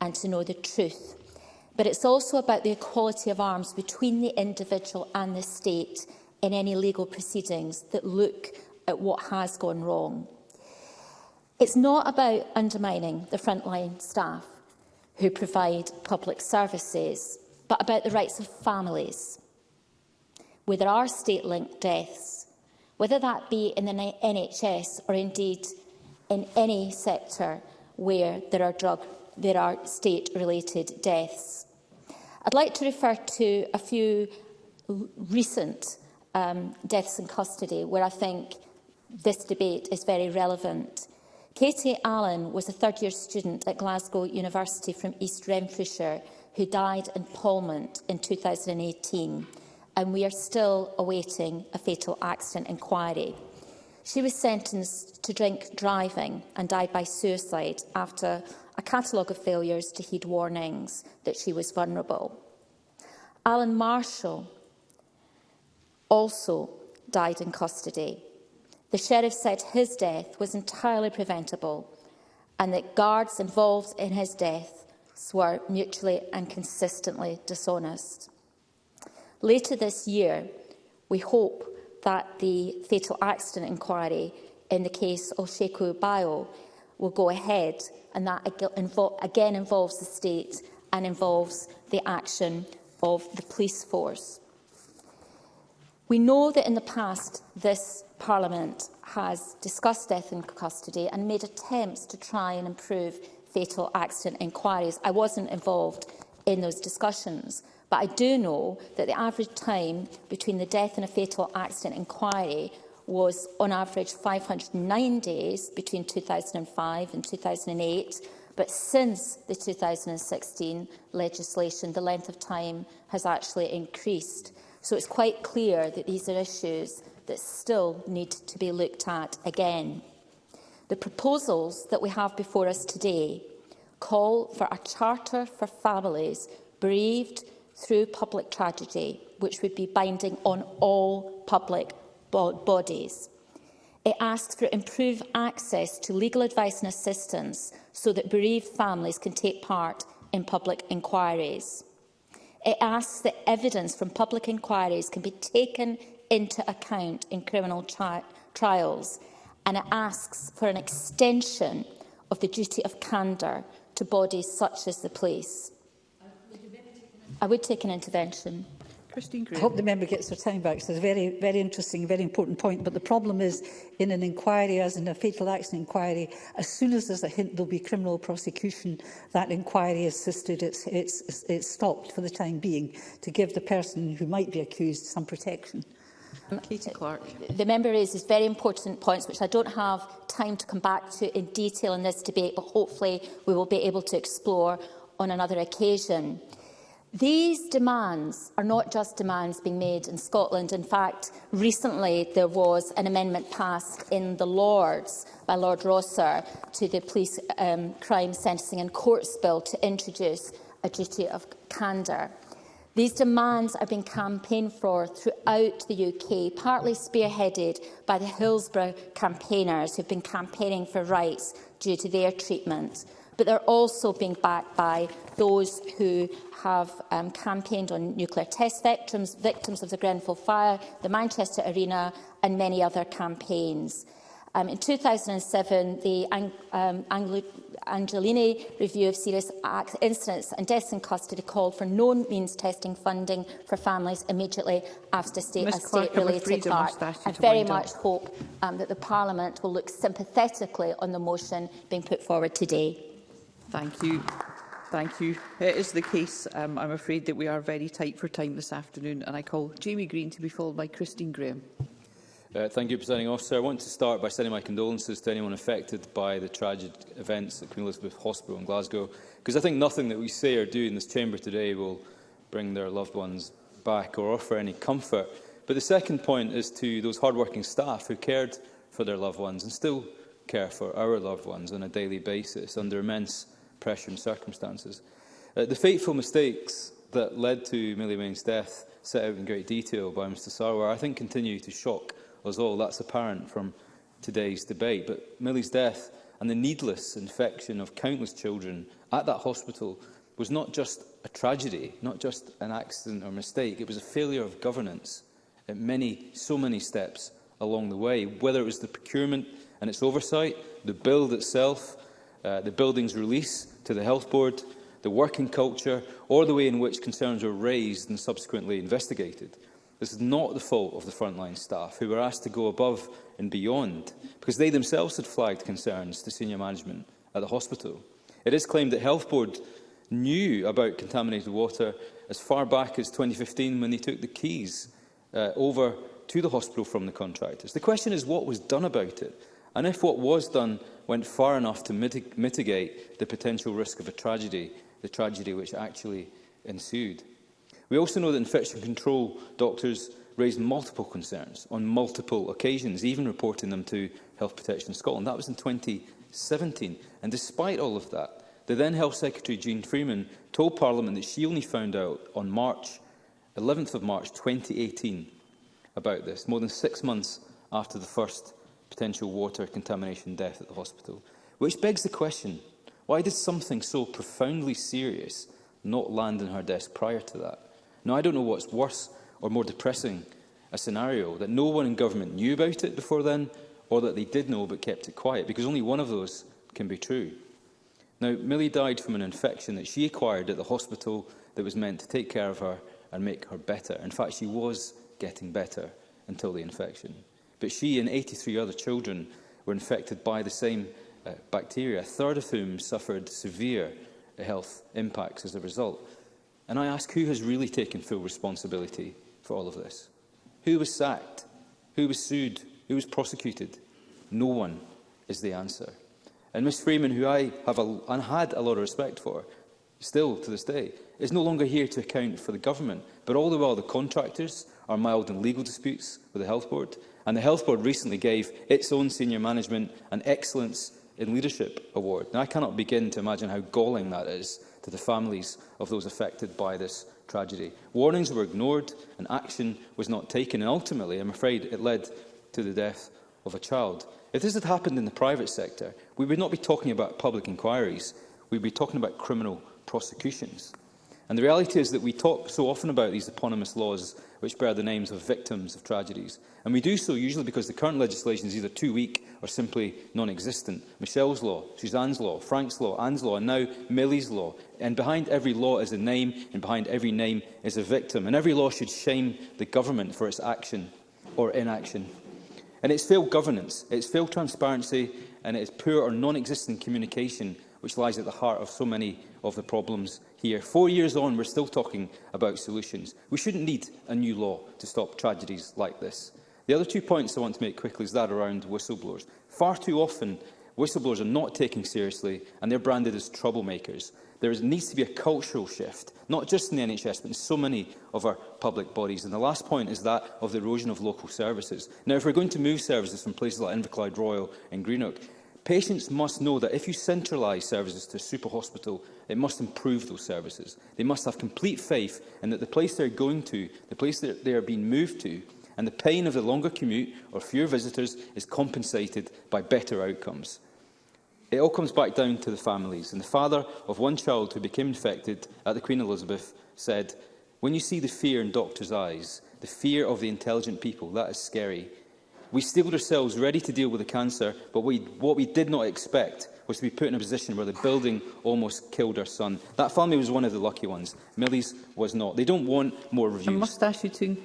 and to know the truth. But it's also about the equality of arms between the individual and the state in any legal proceedings that look at what has gone wrong. It's not about undermining the frontline staff who provide public services but about the rights of families, whether there are state-linked deaths, whether that be in the NHS or indeed in any sector where there are, drug, there are state-related deaths. I'd like to refer to a few recent um, deaths in custody where I think this debate is very relevant. Katie Allen was a third-year student at Glasgow University from East Renfrewshire who died in Palmont in 2018, and we are still awaiting a fatal accident inquiry. She was sentenced to drink driving and died by suicide after a catalogue of failures to heed warnings that she was vulnerable. Alan Marshall also died in custody. The sheriff said his death was entirely preventable and that guards involved in his death were mutually and consistently dishonest. Later this year, we hope that the fatal accident inquiry in the case of Sheku Bio will go ahead and that again involves the state and involves the action of the police force. We know that in the past this Parliament has discussed death in custody and made attempts to try and improve fatal accident inquiries. I wasn't involved in those discussions, but I do know that the average time between the death and a fatal accident inquiry was on average 509 days between 2005 and 2008, but since the 2016 legislation, the length of time has actually increased. So it's quite clear that these are issues that still need to be looked at again. The proposals that we have before us today call for a charter for families bereaved through public tragedy, which would be binding on all public bodies. It asks for improved access to legal advice and assistance so that bereaved families can take part in public inquiries. It asks that evidence from public inquiries can be taken into account in criminal trials and it asks for an extension of the duty of candour to bodies such as the police. I would take an intervention. Christine Green. I hope the member gets her time back. it's a very, very interesting, very important point. But the problem is, in an inquiry, as in a fatal accident inquiry, as soon as there's a hint there'll be criminal prosecution, that inquiry is assisted, it's, it's, it's stopped for the time being to give the person who might be accused some protection. Katie Clark. The member raises very important points which I don't have time to come back to in detail in this debate, but hopefully we will be able to explore on another occasion. These demands are not just demands being made in Scotland. In fact, recently there was an amendment passed in the Lords by Lord Rosser to the Police um, Crime Sentencing and Courts Bill to introduce a duty of candour. These demands have been campaigned for throughout the UK, partly spearheaded by the Hillsborough campaigners who've been campaigning for rights due to their treatment. But they're also being backed by those who have um, campaigned on nuclear test victims, victims of the Grenfell fire, the Manchester Arena and many other campaigns. Um, in 2007, the Ang um, Anglo Angelini review of serious incidents and deaths in custody called for known means testing funding for families immediately after state, a state-related heart. I very much up. hope um, that the Parliament will look sympathetically on the motion being put forward today. Thank you. Thank you. It is the case, um, I'm afraid, that we are very tight for time this afternoon, and I call Jamie Green to be followed by Christine Graham. Uh, thank you, Presiding Officer. I want to start by sending my condolences to anyone affected by the tragic events at Queen Elizabeth Hospital in Glasgow, because I think nothing that we say or do in this chamber today will bring their loved ones back or offer any comfort. But the second point is to those hardworking staff who cared for their loved ones and still care for our loved ones on a daily basis under immense pressure and circumstances. Uh, the fateful mistakes that led to Millie Wayne's death set out in great detail by Mr Sarwar, I think continue to shock us all. That's apparent from today's debate. But Millie's death and the needless infection of countless children at that hospital was not just a tragedy, not just an accident or mistake. It was a failure of governance at many, so many steps along the way, whether it was the procurement and its oversight, the build itself, uh, the building's release to the health board, the working culture, or the way in which concerns were raised and subsequently investigated. This is not the fault of the frontline staff, who were asked to go above and beyond, because they themselves had flagged concerns to senior management at the hospital. It is claimed that Health Board knew about contaminated water as far back as 2015 when they took the keys uh, over to the hospital from the contractors. The question is what was done about it, and if what was done went far enough to mitigate the potential risk of a tragedy, the tragedy which actually ensued. We also know that infection control doctors raised multiple concerns on multiple occasions, even reporting them to Health Protection Scotland. That was in 2017. And despite all of that, the then Health Secretary, Jean Freeman, told Parliament that she only found out on March 11th of March 2018 about this, more than six months after the first potential water contamination death at the hospital. Which begs the question, why did something so profoundly serious not land on her desk prior to that? Now, I don't know what's worse or more depressing a scenario, that no one in government knew about it before then, or that they did know but kept it quiet, because only one of those can be true. Now, Millie died from an infection that she acquired at the hospital that was meant to take care of her and make her better. In fact, she was getting better until the infection. But she and 83 other children were infected by the same uh, bacteria, a third of whom suffered severe health impacts as a result. And I ask, who has really taken full responsibility for all of this? Who was sacked? Who was sued? Who was prosecuted? No one is the answer. And Miss Freeman, who I have a, and had a lot of respect for, still to this day, is no longer here to account for the government. But all the while, the contractors are mild in legal disputes with the Health Board, and the Health Board recently gave its own senior management an Excellence in Leadership award. Now, I cannot begin to imagine how galling that is to the families of those affected by this tragedy. Warnings were ignored and action was not taken, and ultimately, I'm afraid, it led to the death of a child. If this had happened in the private sector, we would not be talking about public inquiries, we'd be talking about criminal prosecutions. And the reality is that we talk so often about these eponymous laws which bear the names of victims of tragedies. And we do so usually because the current legislation is either too weak or simply non-existent. Michelle's law, Suzanne's law, Frank's law, Anne's law, and now Millie's law. And behind every law is a name, and behind every name is a victim. And every law should shame the government for its action or inaction. And it's failed governance, it's failed transparency, and it's poor or non-existent communication which lies at the heart of so many of the problems here. Four years on, we're still talking about solutions. We shouldn't need a new law to stop tragedies like this. The other two points I want to make quickly is that around whistleblowers. Far too often, whistleblowers are not taken seriously and they're branded as troublemakers. There needs to be a cultural shift, not just in the NHS, but in so many of our public bodies. And the last point is that of the erosion of local services. Now, if we're going to move services from places like Inverclyde Royal and Greenock, Patients must know that if you centralise services to a super hospital, it must improve those services. They must have complete faith in that the place they're going to, the place that they are being moved to, and the pain of the longer commute or fewer visitors is compensated by better outcomes. It all comes back down to the families, and the father of one child who became infected at the Queen Elizabeth said, When you see the fear in doctors' eyes, the fear of the intelligent people, that is scary. We stabled ourselves ready to deal with the cancer, but we, what we did not expect was to be put in a position where the building almost killed our son. That family was one of the lucky ones. Millie's was not. They don't want more reviews. I must ask you to...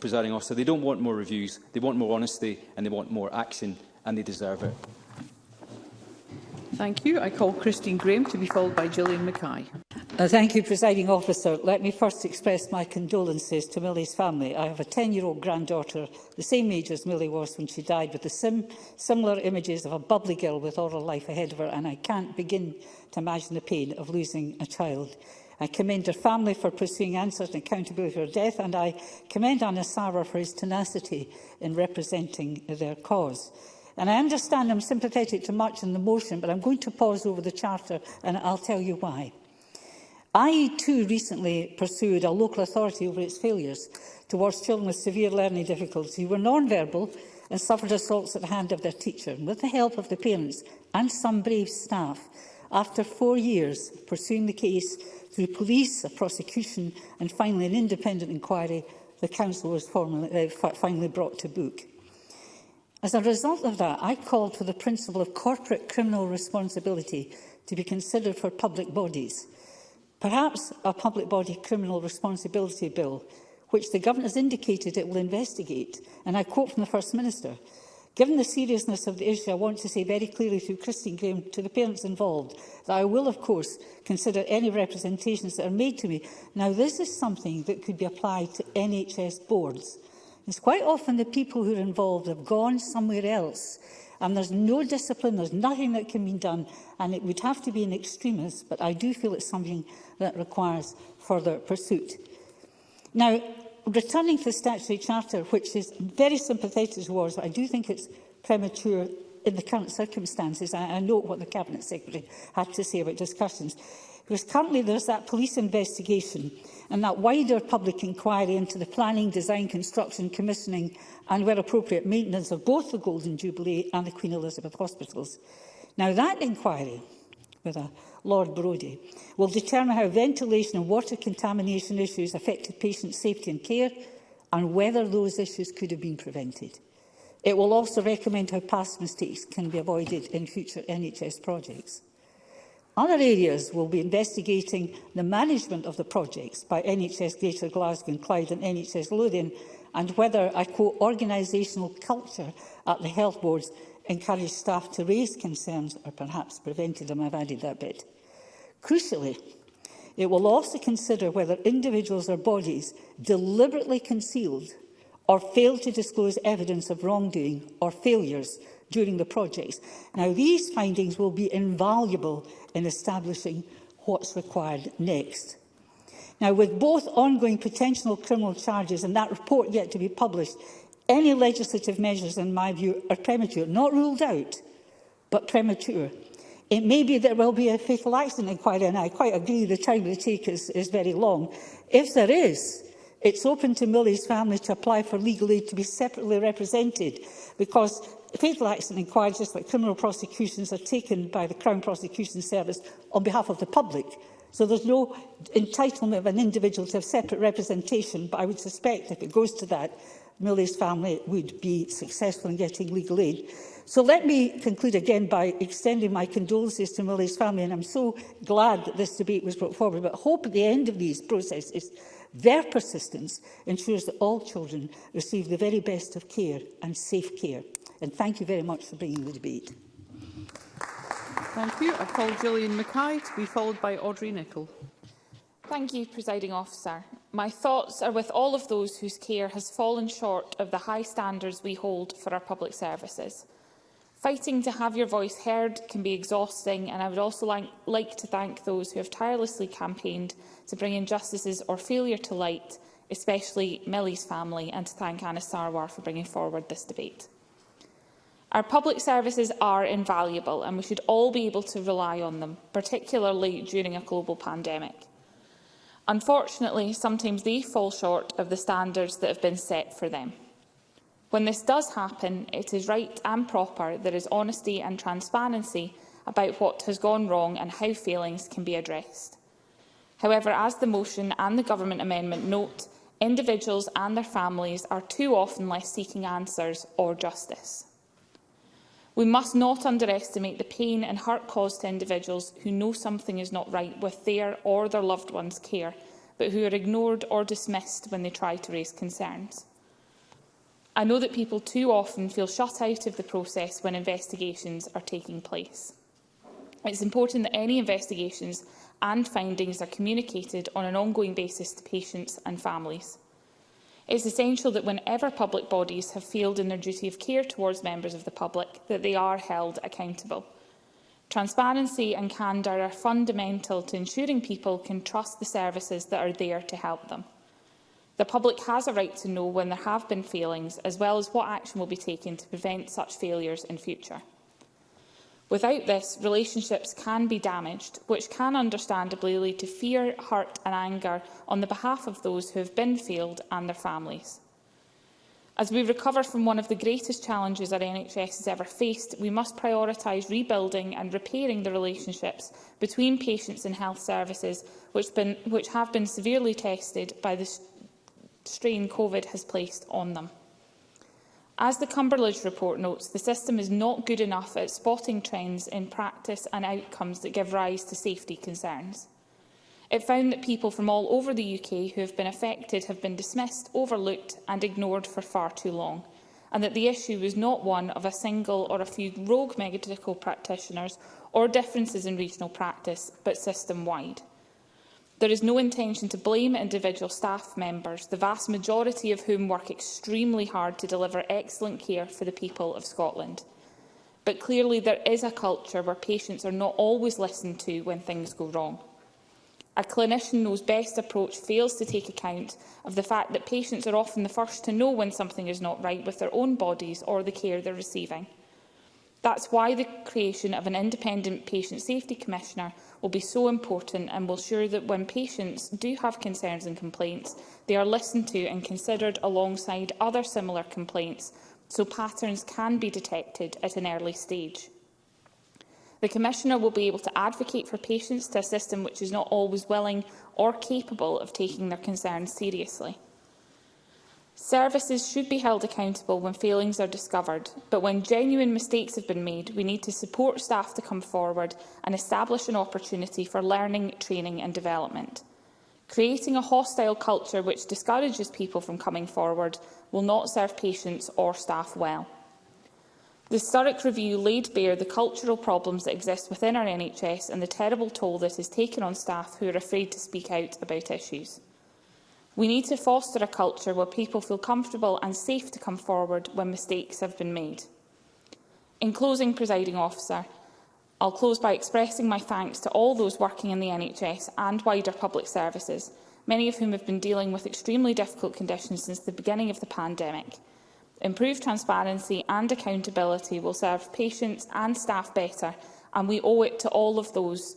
Presiding officer, they don't want more reviews. They want more honesty and they want more action, and they deserve it. Thank you. I call Christine Graham to be followed by Gillian Mackay. Uh, thank you, Presiding Officer. Let me first express my condolences to Millie's family. I have a 10-year-old granddaughter, the same age as Millie was when she died, with the sim similar images of a bubbly girl with oral life ahead of her, and I can't begin to imagine the pain of losing a child. I commend her family for pursuing answers and accountability for her death, and I commend Anna Sara for his tenacity in representing their cause. And I understand I'm sympathetic to much in the motion, but I'm going to pause over the Charter, and I'll tell you why. I too recently pursued a local authority over its failures towards children with severe learning difficulties who were non-verbal and suffered assaults at the hand of their teacher. And with the help of the parents and some brave staff, after four years pursuing the case through police, a prosecution and finally an independent inquiry, the council was formally, uh, finally brought to book. As a result of that, I called for the principle of corporate criminal responsibility to be considered for public bodies – Perhaps a public body criminal responsibility bill, which the government has indicated it will investigate, and I quote from the First Minister, Given the seriousness of the issue, I want to say very clearly through Christine Graham to the parents involved that I will, of course, consider any representations that are made to me. Now, this is something that could be applied to NHS boards. It's quite often the people who are involved have gone somewhere else And there's no discipline, there's nothing that can be done, and it would have to be an extremist, but I do feel it's something that requires further pursuit. Now, returning to the statutory charter, which is very sympathetic towards, I do think it's premature in the current circumstances. I, I know what the Cabinet Secretary had to say about discussions. Because currently there's that police investigation and that wider public inquiry into the planning, design, construction, commissioning and, where appropriate, maintenance of both the Golden Jubilee and the Queen Elizabeth Hospitals. Now, that inquiry, with a Lord Brodie, will determine how ventilation and water contamination issues affected patient safety and care and whether those issues could have been prevented. It will also recommend how past mistakes can be avoided in future NHS projects. Other areas will be investigating the management of the projects by NHS Greater Glasgow and Clyde and NHS Lothian and whether a co-organisational culture at the health boards encouraged staff to raise concerns or perhaps prevented them. I've added that bit. Crucially, it will also consider whether individuals or bodies deliberately concealed or failed to disclose evidence of wrongdoing or failures during the projects. Now, these findings will be invaluable in establishing what's required next. Now, with both ongoing potential criminal charges and that report yet to be published, any legislative measures, in my view, are premature. Not ruled out, but premature. It may be there will be a fatal accident inquiry, and I quite agree the time it take is, is very long. If there is, it's open to Millie's family to apply for legal aid to be separately represented because fatal accident inquiries, just like criminal prosecutions, are taken by the Crown Prosecution Service on behalf of the public. So there's no entitlement of an individual to have separate representation, but I would suspect if it goes to that, Millie's family would be successful in getting legal aid. So let me conclude again by extending my condolences to Millie's family, and I'm so glad that this debate was brought forward, but hope at the end of these processes Their persistence ensures that all children receive the very best of care and safe care. And thank you very much for bringing the debate. Thank you. I call Gillian Mackay to be followed by Audrey Nicholl. Thank you, Presiding Officer. My thoughts are with all of those whose care has fallen short of the high standards we hold for our public services. Fighting to have your voice heard can be exhausting, and I would also like, like to thank those who have tirelessly campaigned to bring injustices or failure to light, especially Millie's family, and to thank Anna Sarwar for bringing forward this debate. Our public services are invaluable and we should all be able to rely on them, particularly during a global pandemic. Unfortunately, sometimes they fall short of the standards that have been set for them. When this does happen, it is right and proper there is honesty and transparency about what has gone wrong and how failings can be addressed. However, as the motion and the Government amendment note, individuals and their families are too often left seeking answers or justice. We must not underestimate the pain and hurt caused to individuals who know something is not right with their or their loved one's care, but who are ignored or dismissed when they try to raise concerns. I know that people too often feel shut out of the process when investigations are taking place. It's important that any investigations and findings are communicated on an ongoing basis to patients and families. It is essential that whenever public bodies have failed in their duty of care towards members of the public, that they are held accountable. Transparency and candour are fundamental to ensuring people can trust the services that are there to help them. The public has a right to know when there have been failings, as well as what action will be taken to prevent such failures in future. Without this, relationships can be damaged, which can understandably lead to fear, hurt and anger on the behalf of those who have been failed and their families. As we recover from one of the greatest challenges our NHS has ever faced, we must prioritise rebuilding and repairing the relationships between patients and health services, which, been, which have been severely tested by the strain COVID has placed on them. As the Cumberledge report notes, the system is not good enough at spotting trends in practice and outcomes that give rise to safety concerns. It found that people from all over the UK who have been affected have been dismissed, overlooked and ignored for far too long, and that the issue was not one of a single or a few rogue medical practitioners or differences in regional practice, but system-wide. There is no intention to blame individual staff members, the vast majority of whom work extremely hard to deliver excellent care for the people of Scotland. But clearly there is a culture where patients are not always listened to when things go wrong. A clinician knows best approach fails to take account of the fact that patients are often the first to know when something is not right with their own bodies or the care they're receiving. That's why the creation of an independent patient safety commissioner will be so important and will ensure that when patients do have concerns and complaints, they are listened to and considered alongside other similar complaints so patterns can be detected at an early stage. The Commissioner will be able to advocate for patients to a system which is not always willing or capable of taking their concerns seriously. Services should be held accountable when failings are discovered, but when genuine mistakes have been made, we need to support staff to come forward and establish an opportunity for learning, training and development. Creating a hostile culture which discourages people from coming forward will not serve patients or staff well. The historic review laid bare the cultural problems that exist within our NHS and the terrible toll that has taken on staff who are afraid to speak out about issues. We need to foster a culture where people feel comfortable and safe to come forward when mistakes have been made. In closing, presiding officer, I'll close by expressing my thanks to all those working in the NHS and wider public services, many of whom have been dealing with extremely difficult conditions since the beginning of the pandemic. Improved transparency and accountability will serve patients and staff better, and we owe it to all of those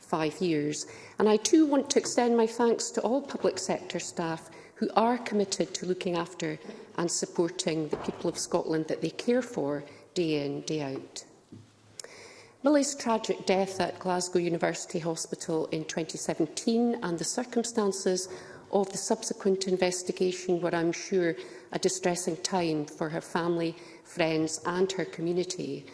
five years. And I too want to extend my thanks to all public sector staff who are committed to looking after and supporting the people of Scotland that they care for day in, day out. Millie's tragic death at Glasgow University Hospital in 2017 and the circumstances of the subsequent investigation were, I'm sure, a distressing time for her family, friends and her community.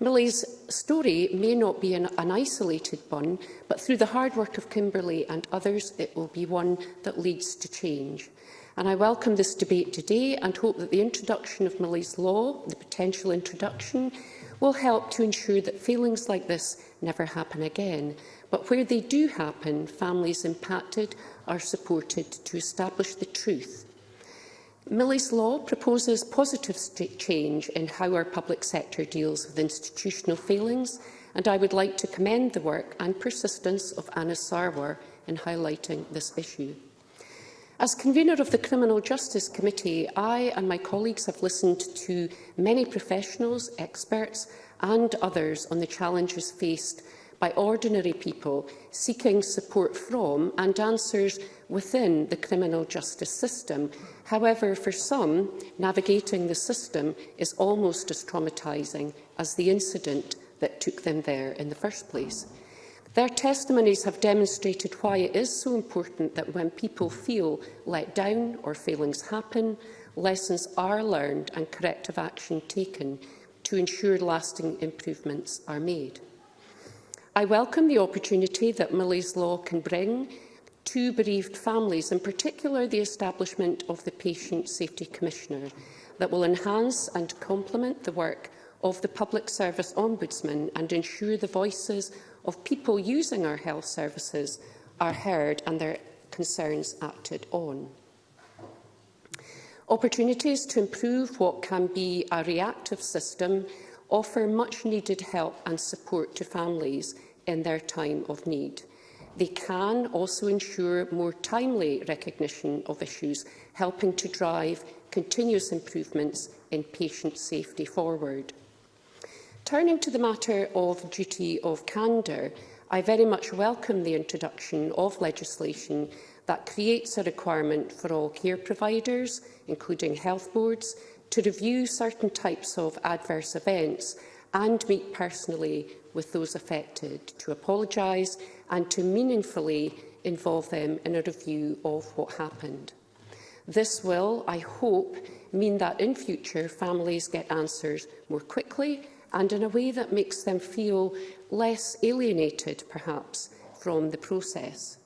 Millie's story may not be an, an isolated one, but through the hard work of Kimberley and others, it will be one that leads to change and I welcome this debate today and hope that the introduction of Millie's Law, the potential introduction, will help to ensure that feelings like this never happen again. But where they do happen, families impacted are supported to establish the truth. Millie's Law proposes positive change in how our public sector deals with institutional failings, and I would like to commend the work and persistence of Anna Sarwar in highlighting this issue. As convener of the Criminal Justice Committee, I and my colleagues have listened to many professionals, experts and others on the challenges faced by ordinary people seeking support from and answers within the criminal justice system. However, for some, navigating the system is almost as traumatising as the incident that took them there in the first place. Their testimonies have demonstrated why it is so important that when people feel let down or failings happen, lessons are learned and corrective action taken to ensure lasting improvements are made. I welcome the opportunity that Millie's Law can bring to bereaved families, in particular the establishment of the Patient Safety Commissioner, that will enhance and complement the work of the Public Service Ombudsman and ensure the voices of people using our health services are heard and their concerns acted on. Opportunities to improve what can be a reactive system offer much-needed help and support to families in their time of need. They can also ensure more timely recognition of issues, helping to drive continuous improvements in patient safety forward. Turning to the matter of duty of candour, I very much welcome the introduction of legislation that creates a requirement for all care providers, including health boards, to review certain types of adverse events and meet personally with those affected, to apologise and to meaningfully involve them in a review of what happened. This will, I hope, mean that in future families get answers more quickly and in a way that makes them feel less alienated, perhaps, from the process.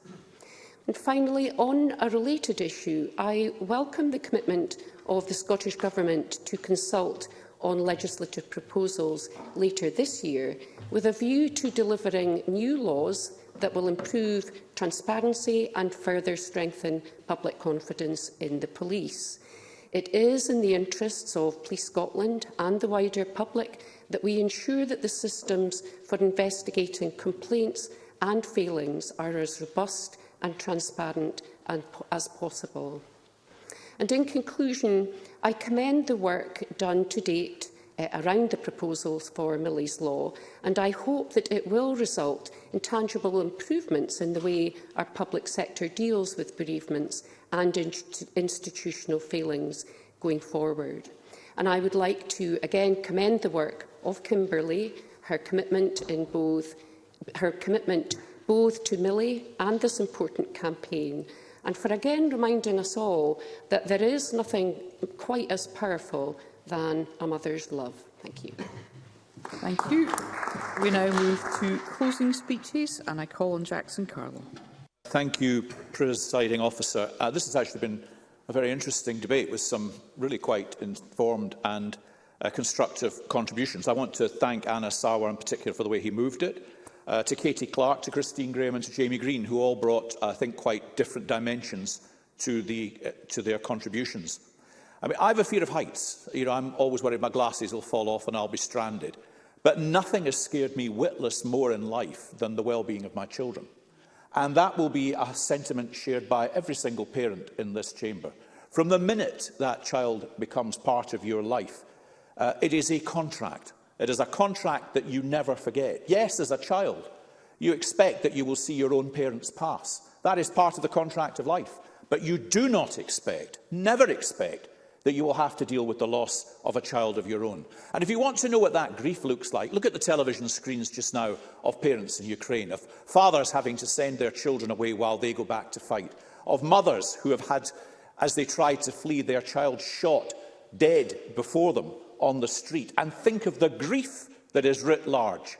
And finally, on a related issue, I welcome the commitment of the Scottish Government to consult on legislative proposals later this year with a view to delivering new laws that will improve transparency and further strengthen public confidence in the police. It is in the interests of Police Scotland and the wider public that we ensure that the systems for investigating complaints and failings are as robust and transparent as possible. And in conclusion, I commend the work done to date uh, around the proposals for Millie's Law, and I hope that it will result in tangible improvements in the way our public sector deals with bereavements and inst institutional failings going forward. And I would like to again commend the work of Kimberley, her commitment in both her commitment both to Millie and this important campaign, and for again reminding us all that there is nothing quite as powerful than a mother's love. Thank you. Thank you. We now move to closing speeches, and I call on Jackson Carlo. Thank you, Presiding Officer. Uh, this has actually been a very interesting debate with some really quite informed and uh, constructive contributions. I want to thank Anna Sauer in particular for the way he moved it, uh, to Katie Clark, to Christine Graham and to Jamie Green, who all brought, I think, quite different dimensions to, the, uh, to their contributions. I mean, I have a fear of heights. You know, I'm always worried my glasses will fall off and I'll be stranded. But nothing has scared me witless more in life than the well-being of my children. And that will be a sentiment shared by every single parent in this chamber. From the minute that child becomes part of your life, uh, it is a contract. It is a contract that you never forget. Yes, as a child, you expect that you will see your own parents pass. That is part of the contract of life. But you do not expect, never expect, that you will have to deal with the loss of a child of your own. And if you want to know what that grief looks like, look at the television screens just now of parents in Ukraine, of fathers having to send their children away while they go back to fight, of mothers who have had, as they tried to flee, their child shot dead before them on the street. And think of the grief that is writ large.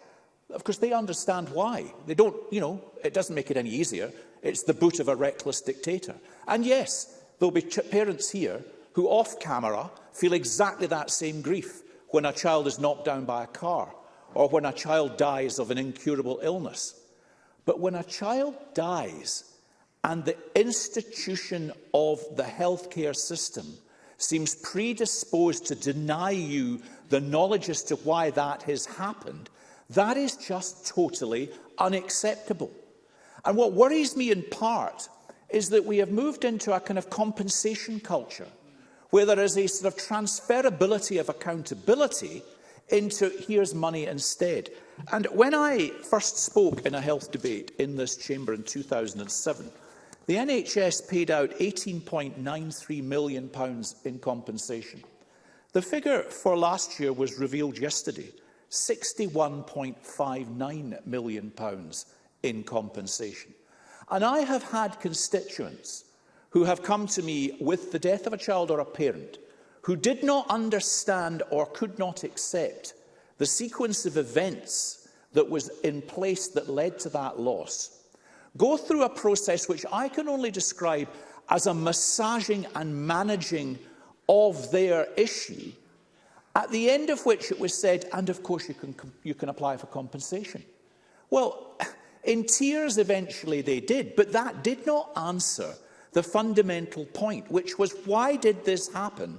Of course, they understand why. They don't, you know, it doesn't make it any easier. It's the boot of a reckless dictator. And yes, there'll be parents here who off camera feel exactly that same grief when a child is knocked down by a car or when a child dies of an incurable illness. But when a child dies and the institution of the healthcare system seems predisposed to deny you the knowledge as to why that has happened, that is just totally unacceptable. And what worries me in part is that we have moved into a kind of compensation culture where there is a sort of transferability of accountability into here's money instead. And when I first spoke in a health debate in this chamber in 2007, the NHS paid out £18.93 million pounds in compensation. The figure for last year was revealed yesterday, £61.59 million pounds in compensation. And I have had constituents who have come to me with the death of a child or a parent who did not understand or could not accept the sequence of events that was in place that led to that loss, go through a process which I can only describe as a massaging and managing of their issue, at the end of which it was said, and of course you can, you can apply for compensation. Well, in tears eventually they did, but that did not answer the fundamental point, which was why did this happen?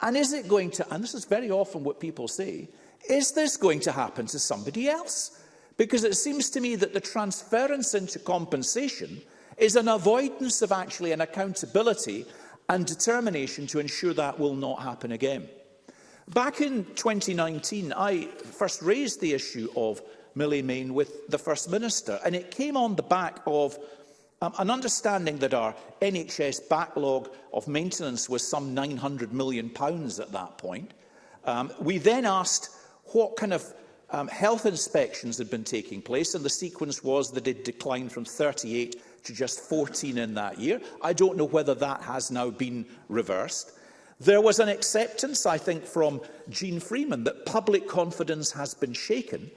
And is it going to, and this is very often what people say, is this going to happen to somebody else? Because it seems to me that the transference into compensation is an avoidance of actually an accountability and determination to ensure that will not happen again. Back in 2019, I first raised the issue of Millie Main with the First Minister, and it came on the back of Um, and understanding that our NHS backlog of maintenance was some £900 million at that point, um, we then asked what kind of um, health inspections had been taking place, and the sequence was that it declined from 38 to just 14 in that year. I don't know whether that has now been reversed. There was an acceptance, I think, from Jean Freeman that public confidence has been shaken.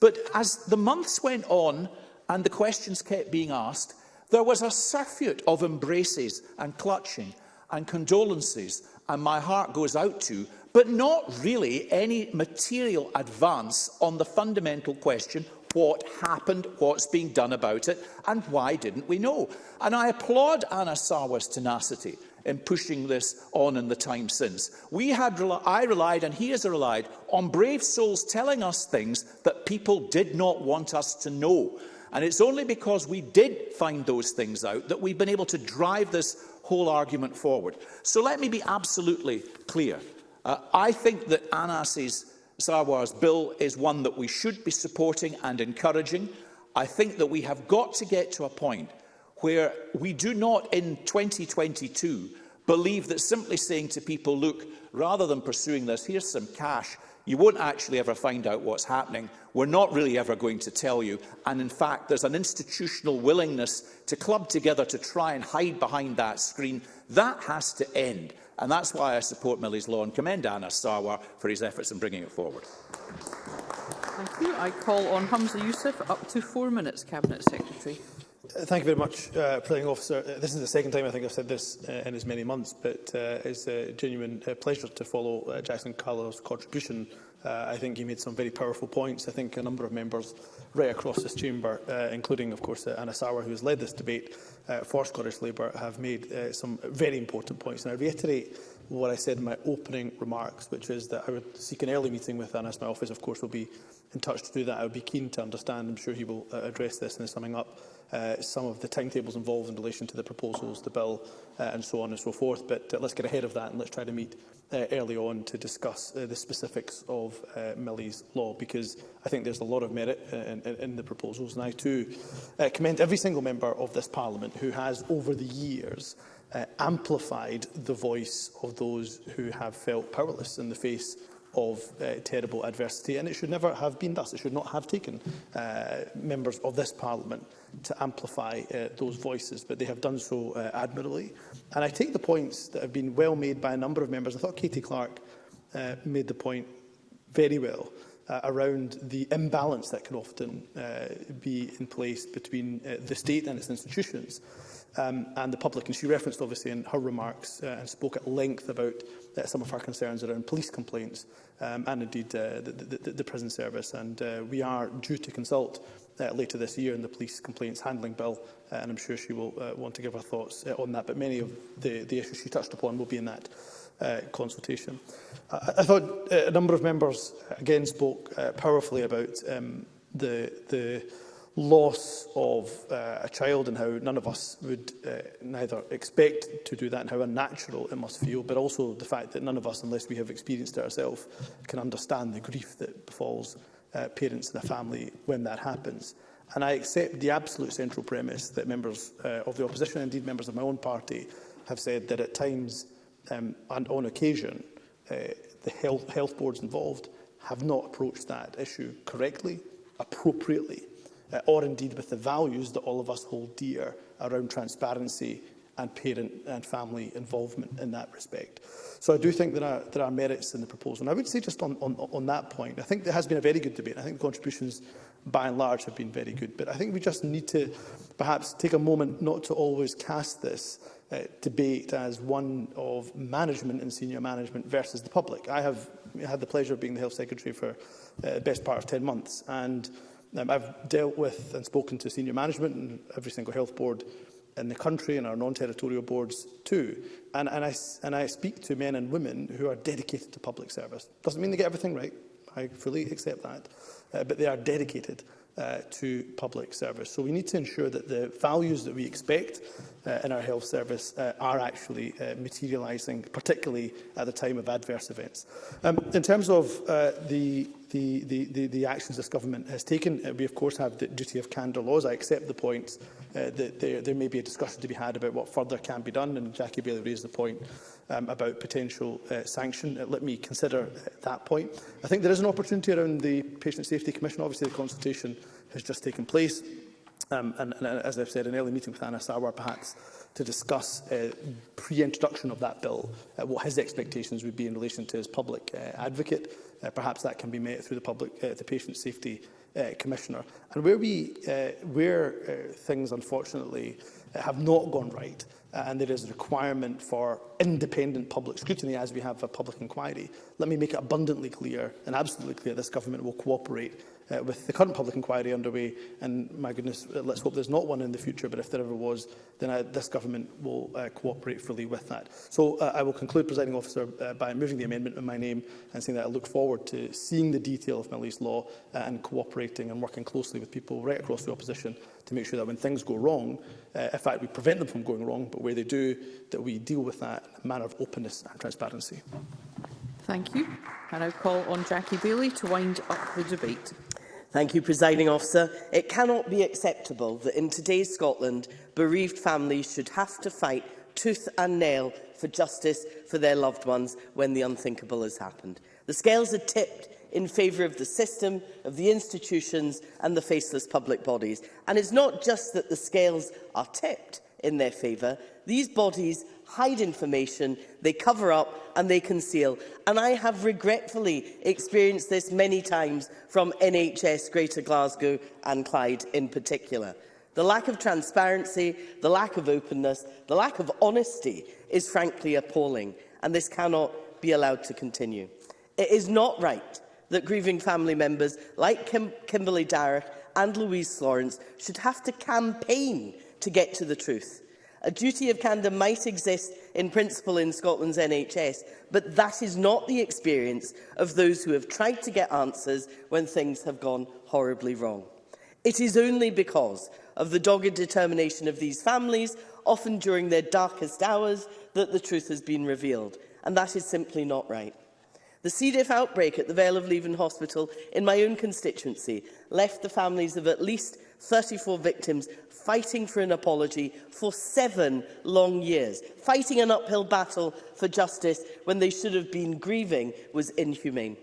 But as the months went on and the questions kept being asked, There was a surfeit of embraces and clutching and condolences, and my heart goes out to, but not really any material advance on the fundamental question what happened, what's being done about it, and why didn't we know? And I applaud Anna Sawa's tenacity in pushing this on in the time since. We had, I relied, and he has relied, on brave souls telling us things that people did not want us to know. And it's only because we did find those things out that we've been able to drive this whole argument forward. So let me be absolutely clear. Uh, I think that Anas's Sarwar's bill is one that we should be supporting and encouraging. I think that we have got to get to a point where we do not in 2022 believe that simply saying to people, look, rather than pursuing this, here's some cash, You won't actually ever find out what's happening. We're not really ever going to tell you. And in fact, there's an institutional willingness to club together to try and hide behind that screen. That has to end. And that's why I support Millie's law and commend Anna Sarwar for his efforts in bringing it forward. Thank you. I call on Hamza Youssef up to four minutes, Cabinet Secretary. Thank you very much, uh, Presiding Officer. Uh, this is the second time I think I've said this uh, in as many months, but uh, it's a genuine uh, pleasure to follow uh, Jackson Carlow's contribution. Uh, I think he made some very powerful points. I think a number of members right across this chamber, uh, including, of course, uh, Anna Sauer, who has led this debate uh, for Scottish Labour, have made uh, some very important points. And I reiterate what I said in my opening remarks, which is that I would seek an early meeting with Anna. My office, of course, will be in touch to do that. I would be keen to understand. I'm sure he will uh, address this and his summing up uh, some of the timetables involved in relation to the proposals, the bill uh, and so on and so forth. But uh, let's get ahead of that and let's try to meet uh, early on to discuss uh, the specifics of uh, Millie's law because I think there's a lot of merit uh, in, in, in the proposals. And I too uh, commend every single member of this Parliament who has over the years uh, amplified the voice of those who have felt powerless in the face of uh, terrible adversity. And it should never have been thus. It should not have taken uh, members of this Parliament to amplify uh, those voices, but they have done so uh, admirably. And I take the points that have been well made by a number of members. I thought Katie Clark uh, made the point very well uh, around the imbalance that can often uh, be in place between uh, the state and its institutions um, and the public. And she referenced, obviously, in her remarks uh, and spoke at length about uh, some of her concerns around police complaints um, and, indeed, uh, the, the, the prison service. And uh, we are due to consult uh, later this year in the police complaints handling bill, uh, and I'm sure she will uh, want to give her thoughts uh, on that. But many of the, the issues she touched upon will be in that uh, consultation. I, I thought uh, a number of members again spoke uh, powerfully about um, the, the loss of uh, a child and how none of us would uh, neither expect to do that and how unnatural it must feel, but also the fact that none of us, unless we have experienced it ourselves, can understand the grief that befalls uh, parents and the family when that happens. And I accept the absolute central premise that members uh, of the opposition, indeed members of my own party, have said that at times um, and on occasion, uh, the health, health boards involved have not approached that issue correctly, appropriately, uh, or indeed with the values that all of us hold dear around transparency, and parent and family involvement in that respect. So I do think there are, there are merits in the proposal. And I would say just on, on, on that point, I think there has been a very good debate. I think the contributions by and large have been very good. But I think we just need to perhaps take a moment not to always cast this uh, debate as one of management and senior management versus the public. I have had the pleasure of being the Health Secretary for the uh, best part of 10 months. And um, I've dealt with and spoken to senior management and every single health board in the country and our non-territorial boards too. And, and, I, and I speak to men and women who are dedicated to public service. Doesn't mean they get everything right. I fully accept that. Uh, but they are dedicated uh, to public service. So we need to ensure that the values that we expect uh, in our health service uh, are actually uh, materialising, particularly at the time of adverse events. Um, in terms of uh, the the, the, the, the actions this government has taken. Uh, we, of course, have the duty of candour laws. I accept the points uh, that there, there may be a discussion to be had about what further can be done, and Jackie Bailey raised the point um, about potential uh, sanction. Uh, let me consider uh, that point. I think there is an opportunity around the Patient Safety Commission. Obviously, the consultation has just taken place um, and, and as I've said, an early meeting with Anna Sarwar perhaps to discuss uh, pre-introduction of that bill, uh, what his expectations would be in relation to his public uh, advocate. Uh, perhaps that can be met through the public, uh, the Patient Safety uh, Commissioner. And where, we, uh, where uh, things unfortunately uh, have not gone right, uh, and there is a requirement for independent public scrutiny as we have a public inquiry, let me make it abundantly clear and absolutely clear this government will cooperate uh, with the current public inquiry underway, and my goodness, uh, let's hope there's not one in the future, but if there ever was, then I, uh, this government will uh, cooperate fully with that. So uh, I will conclude, presiding officer, uh, by moving the amendment in my name and saying that I look forward to seeing the detail of Middle East law uh, and cooperating and working closely with people right across the opposition to make sure that when things go wrong, uh, in fact, we prevent them from going wrong, but where they do, that we deal with that in a manner of openness and transparency. Thank you. I now call on Jackie Bailey to wind up the debate. Thank you, Presiding Officer. It cannot be acceptable that in today's Scotland, bereaved families should have to fight tooth and nail for justice for their loved ones when the unthinkable has happened. The scales are tipped in favour of the system, of the institutions and the faceless public bodies. And it's not just that the scales are tipped in their favour. These bodies hide information, they cover up and they conceal. And I have regretfully experienced this many times from NHS Greater Glasgow and Clyde in particular. The lack of transparency, the lack of openness, the lack of honesty is frankly appalling, and this cannot be allowed to continue. It is not right that grieving family members like Kim Kimberly Darrick and Louise Lawrence should have to campaign to get to the truth. A duty of candour might exist in principle in Scotland's NHS, but that is not the experience of those who have tried to get answers when things have gone horribly wrong. It is only because of the dogged determination of these families, often during their darkest hours, that the truth has been revealed. And that is simply not right. The C. diff outbreak at the Vale of Leven Hospital in my own constituency left the families of at least 34 victims fighting for an apology for seven long years, fighting an uphill battle for justice when they should have been grieving was inhumane.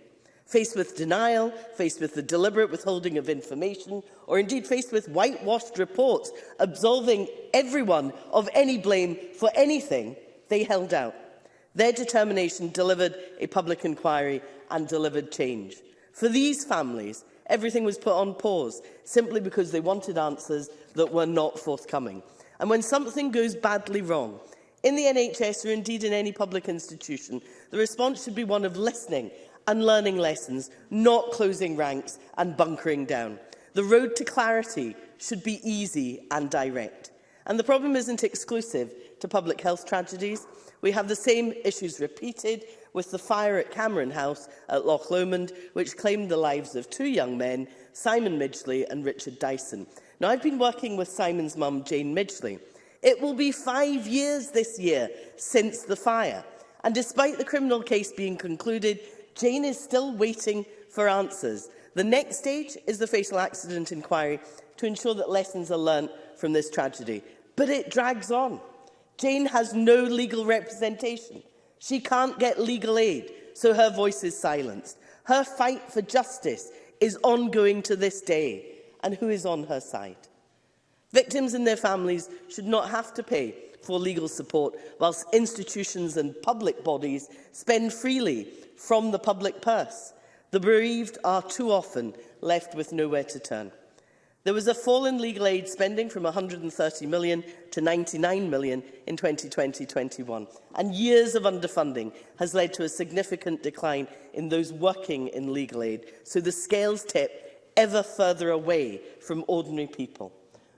Faced with denial, faced with the deliberate withholding of information, or indeed faced with whitewashed reports absolving everyone of any blame for anything, they held out. Their determination delivered a public inquiry and delivered change. For these families, Everything was put on pause, simply because they wanted answers that were not forthcoming. And when something goes badly wrong, in the NHS or indeed in any public institution, the response should be one of listening and learning lessons, not closing ranks and bunkering down. The road to clarity should be easy and direct. And the problem isn't exclusive to public health tragedies. We have the same issues repeated with the fire at Cameron House at Loch Lomond, which claimed the lives of two young men, Simon Midgley and Richard Dyson. Now, I've been working with Simon's mum, Jane Midgley. It will be five years this year since the fire. And despite the criminal case being concluded, Jane is still waiting for answers. The next stage is the fatal accident inquiry to ensure that lessons are learnt from this tragedy. But it drags on. Jane has no legal representation. She can't get legal aid, so her voice is silenced. Her fight for justice is ongoing to this day. And who is on her side? Victims and their families should not have to pay for legal support whilst institutions and public bodies spend freely from the public purse. The bereaved are too often left with nowhere to turn. There was a fall in legal aid spending from 130 million to 99 million in 2020-21, and years of underfunding has led to a significant decline in those working in legal aid, so the scales tip ever further away from ordinary people.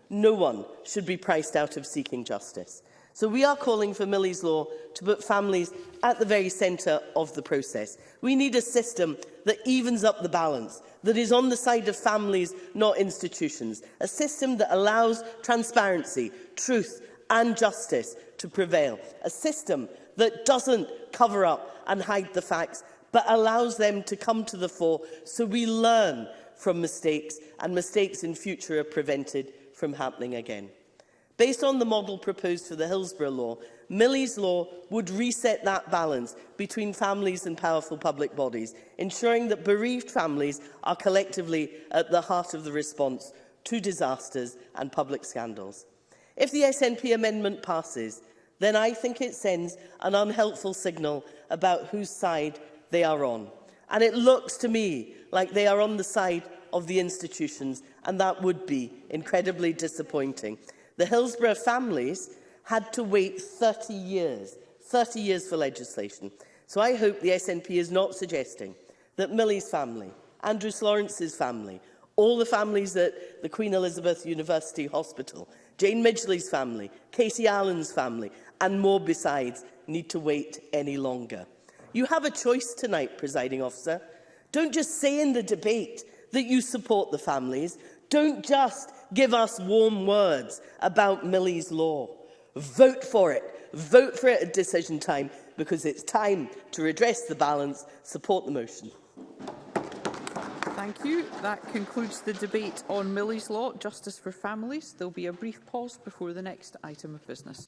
No one should be priced out of seeking justice. So we are calling for Millie's Law to put families at the very centre of the process. We need a system that evens up the balance that is on the side of families, not institutions. A system that allows transparency, truth and justice to prevail. A system that doesn't cover up and hide the facts, but allows them to come to the fore so we learn from mistakes and mistakes in future are prevented from happening again. Based on the model proposed for the Hillsborough Law, Millie's law would reset that balance between families and powerful public bodies, ensuring that bereaved families are collectively at the heart of the response to disasters and public scandals. If the SNP amendment passes, then I think it sends an unhelpful signal about whose side they are on. And it looks to me like they are on the side of the institutions, and that would be incredibly disappointing. The Hillsborough families had to wait 30 years, 30 years for legislation. So I hope the SNP is not suggesting that Millie's family, Andrew Lawrence's family, all the families at the Queen Elizabeth University Hospital, Jane Midgley's family, Casey Allen's family, and more besides, need to wait any longer. You have a choice tonight, presiding officer. Don't just say in the debate that you support the families. Don't just give us warm words about Millie's law. Vote for it. Vote for it at decision time because it's time to redress the balance. Support the motion. Thank you. That concludes the debate on Millie's Law, Justice for Families. There'll be a brief pause before the next item of business.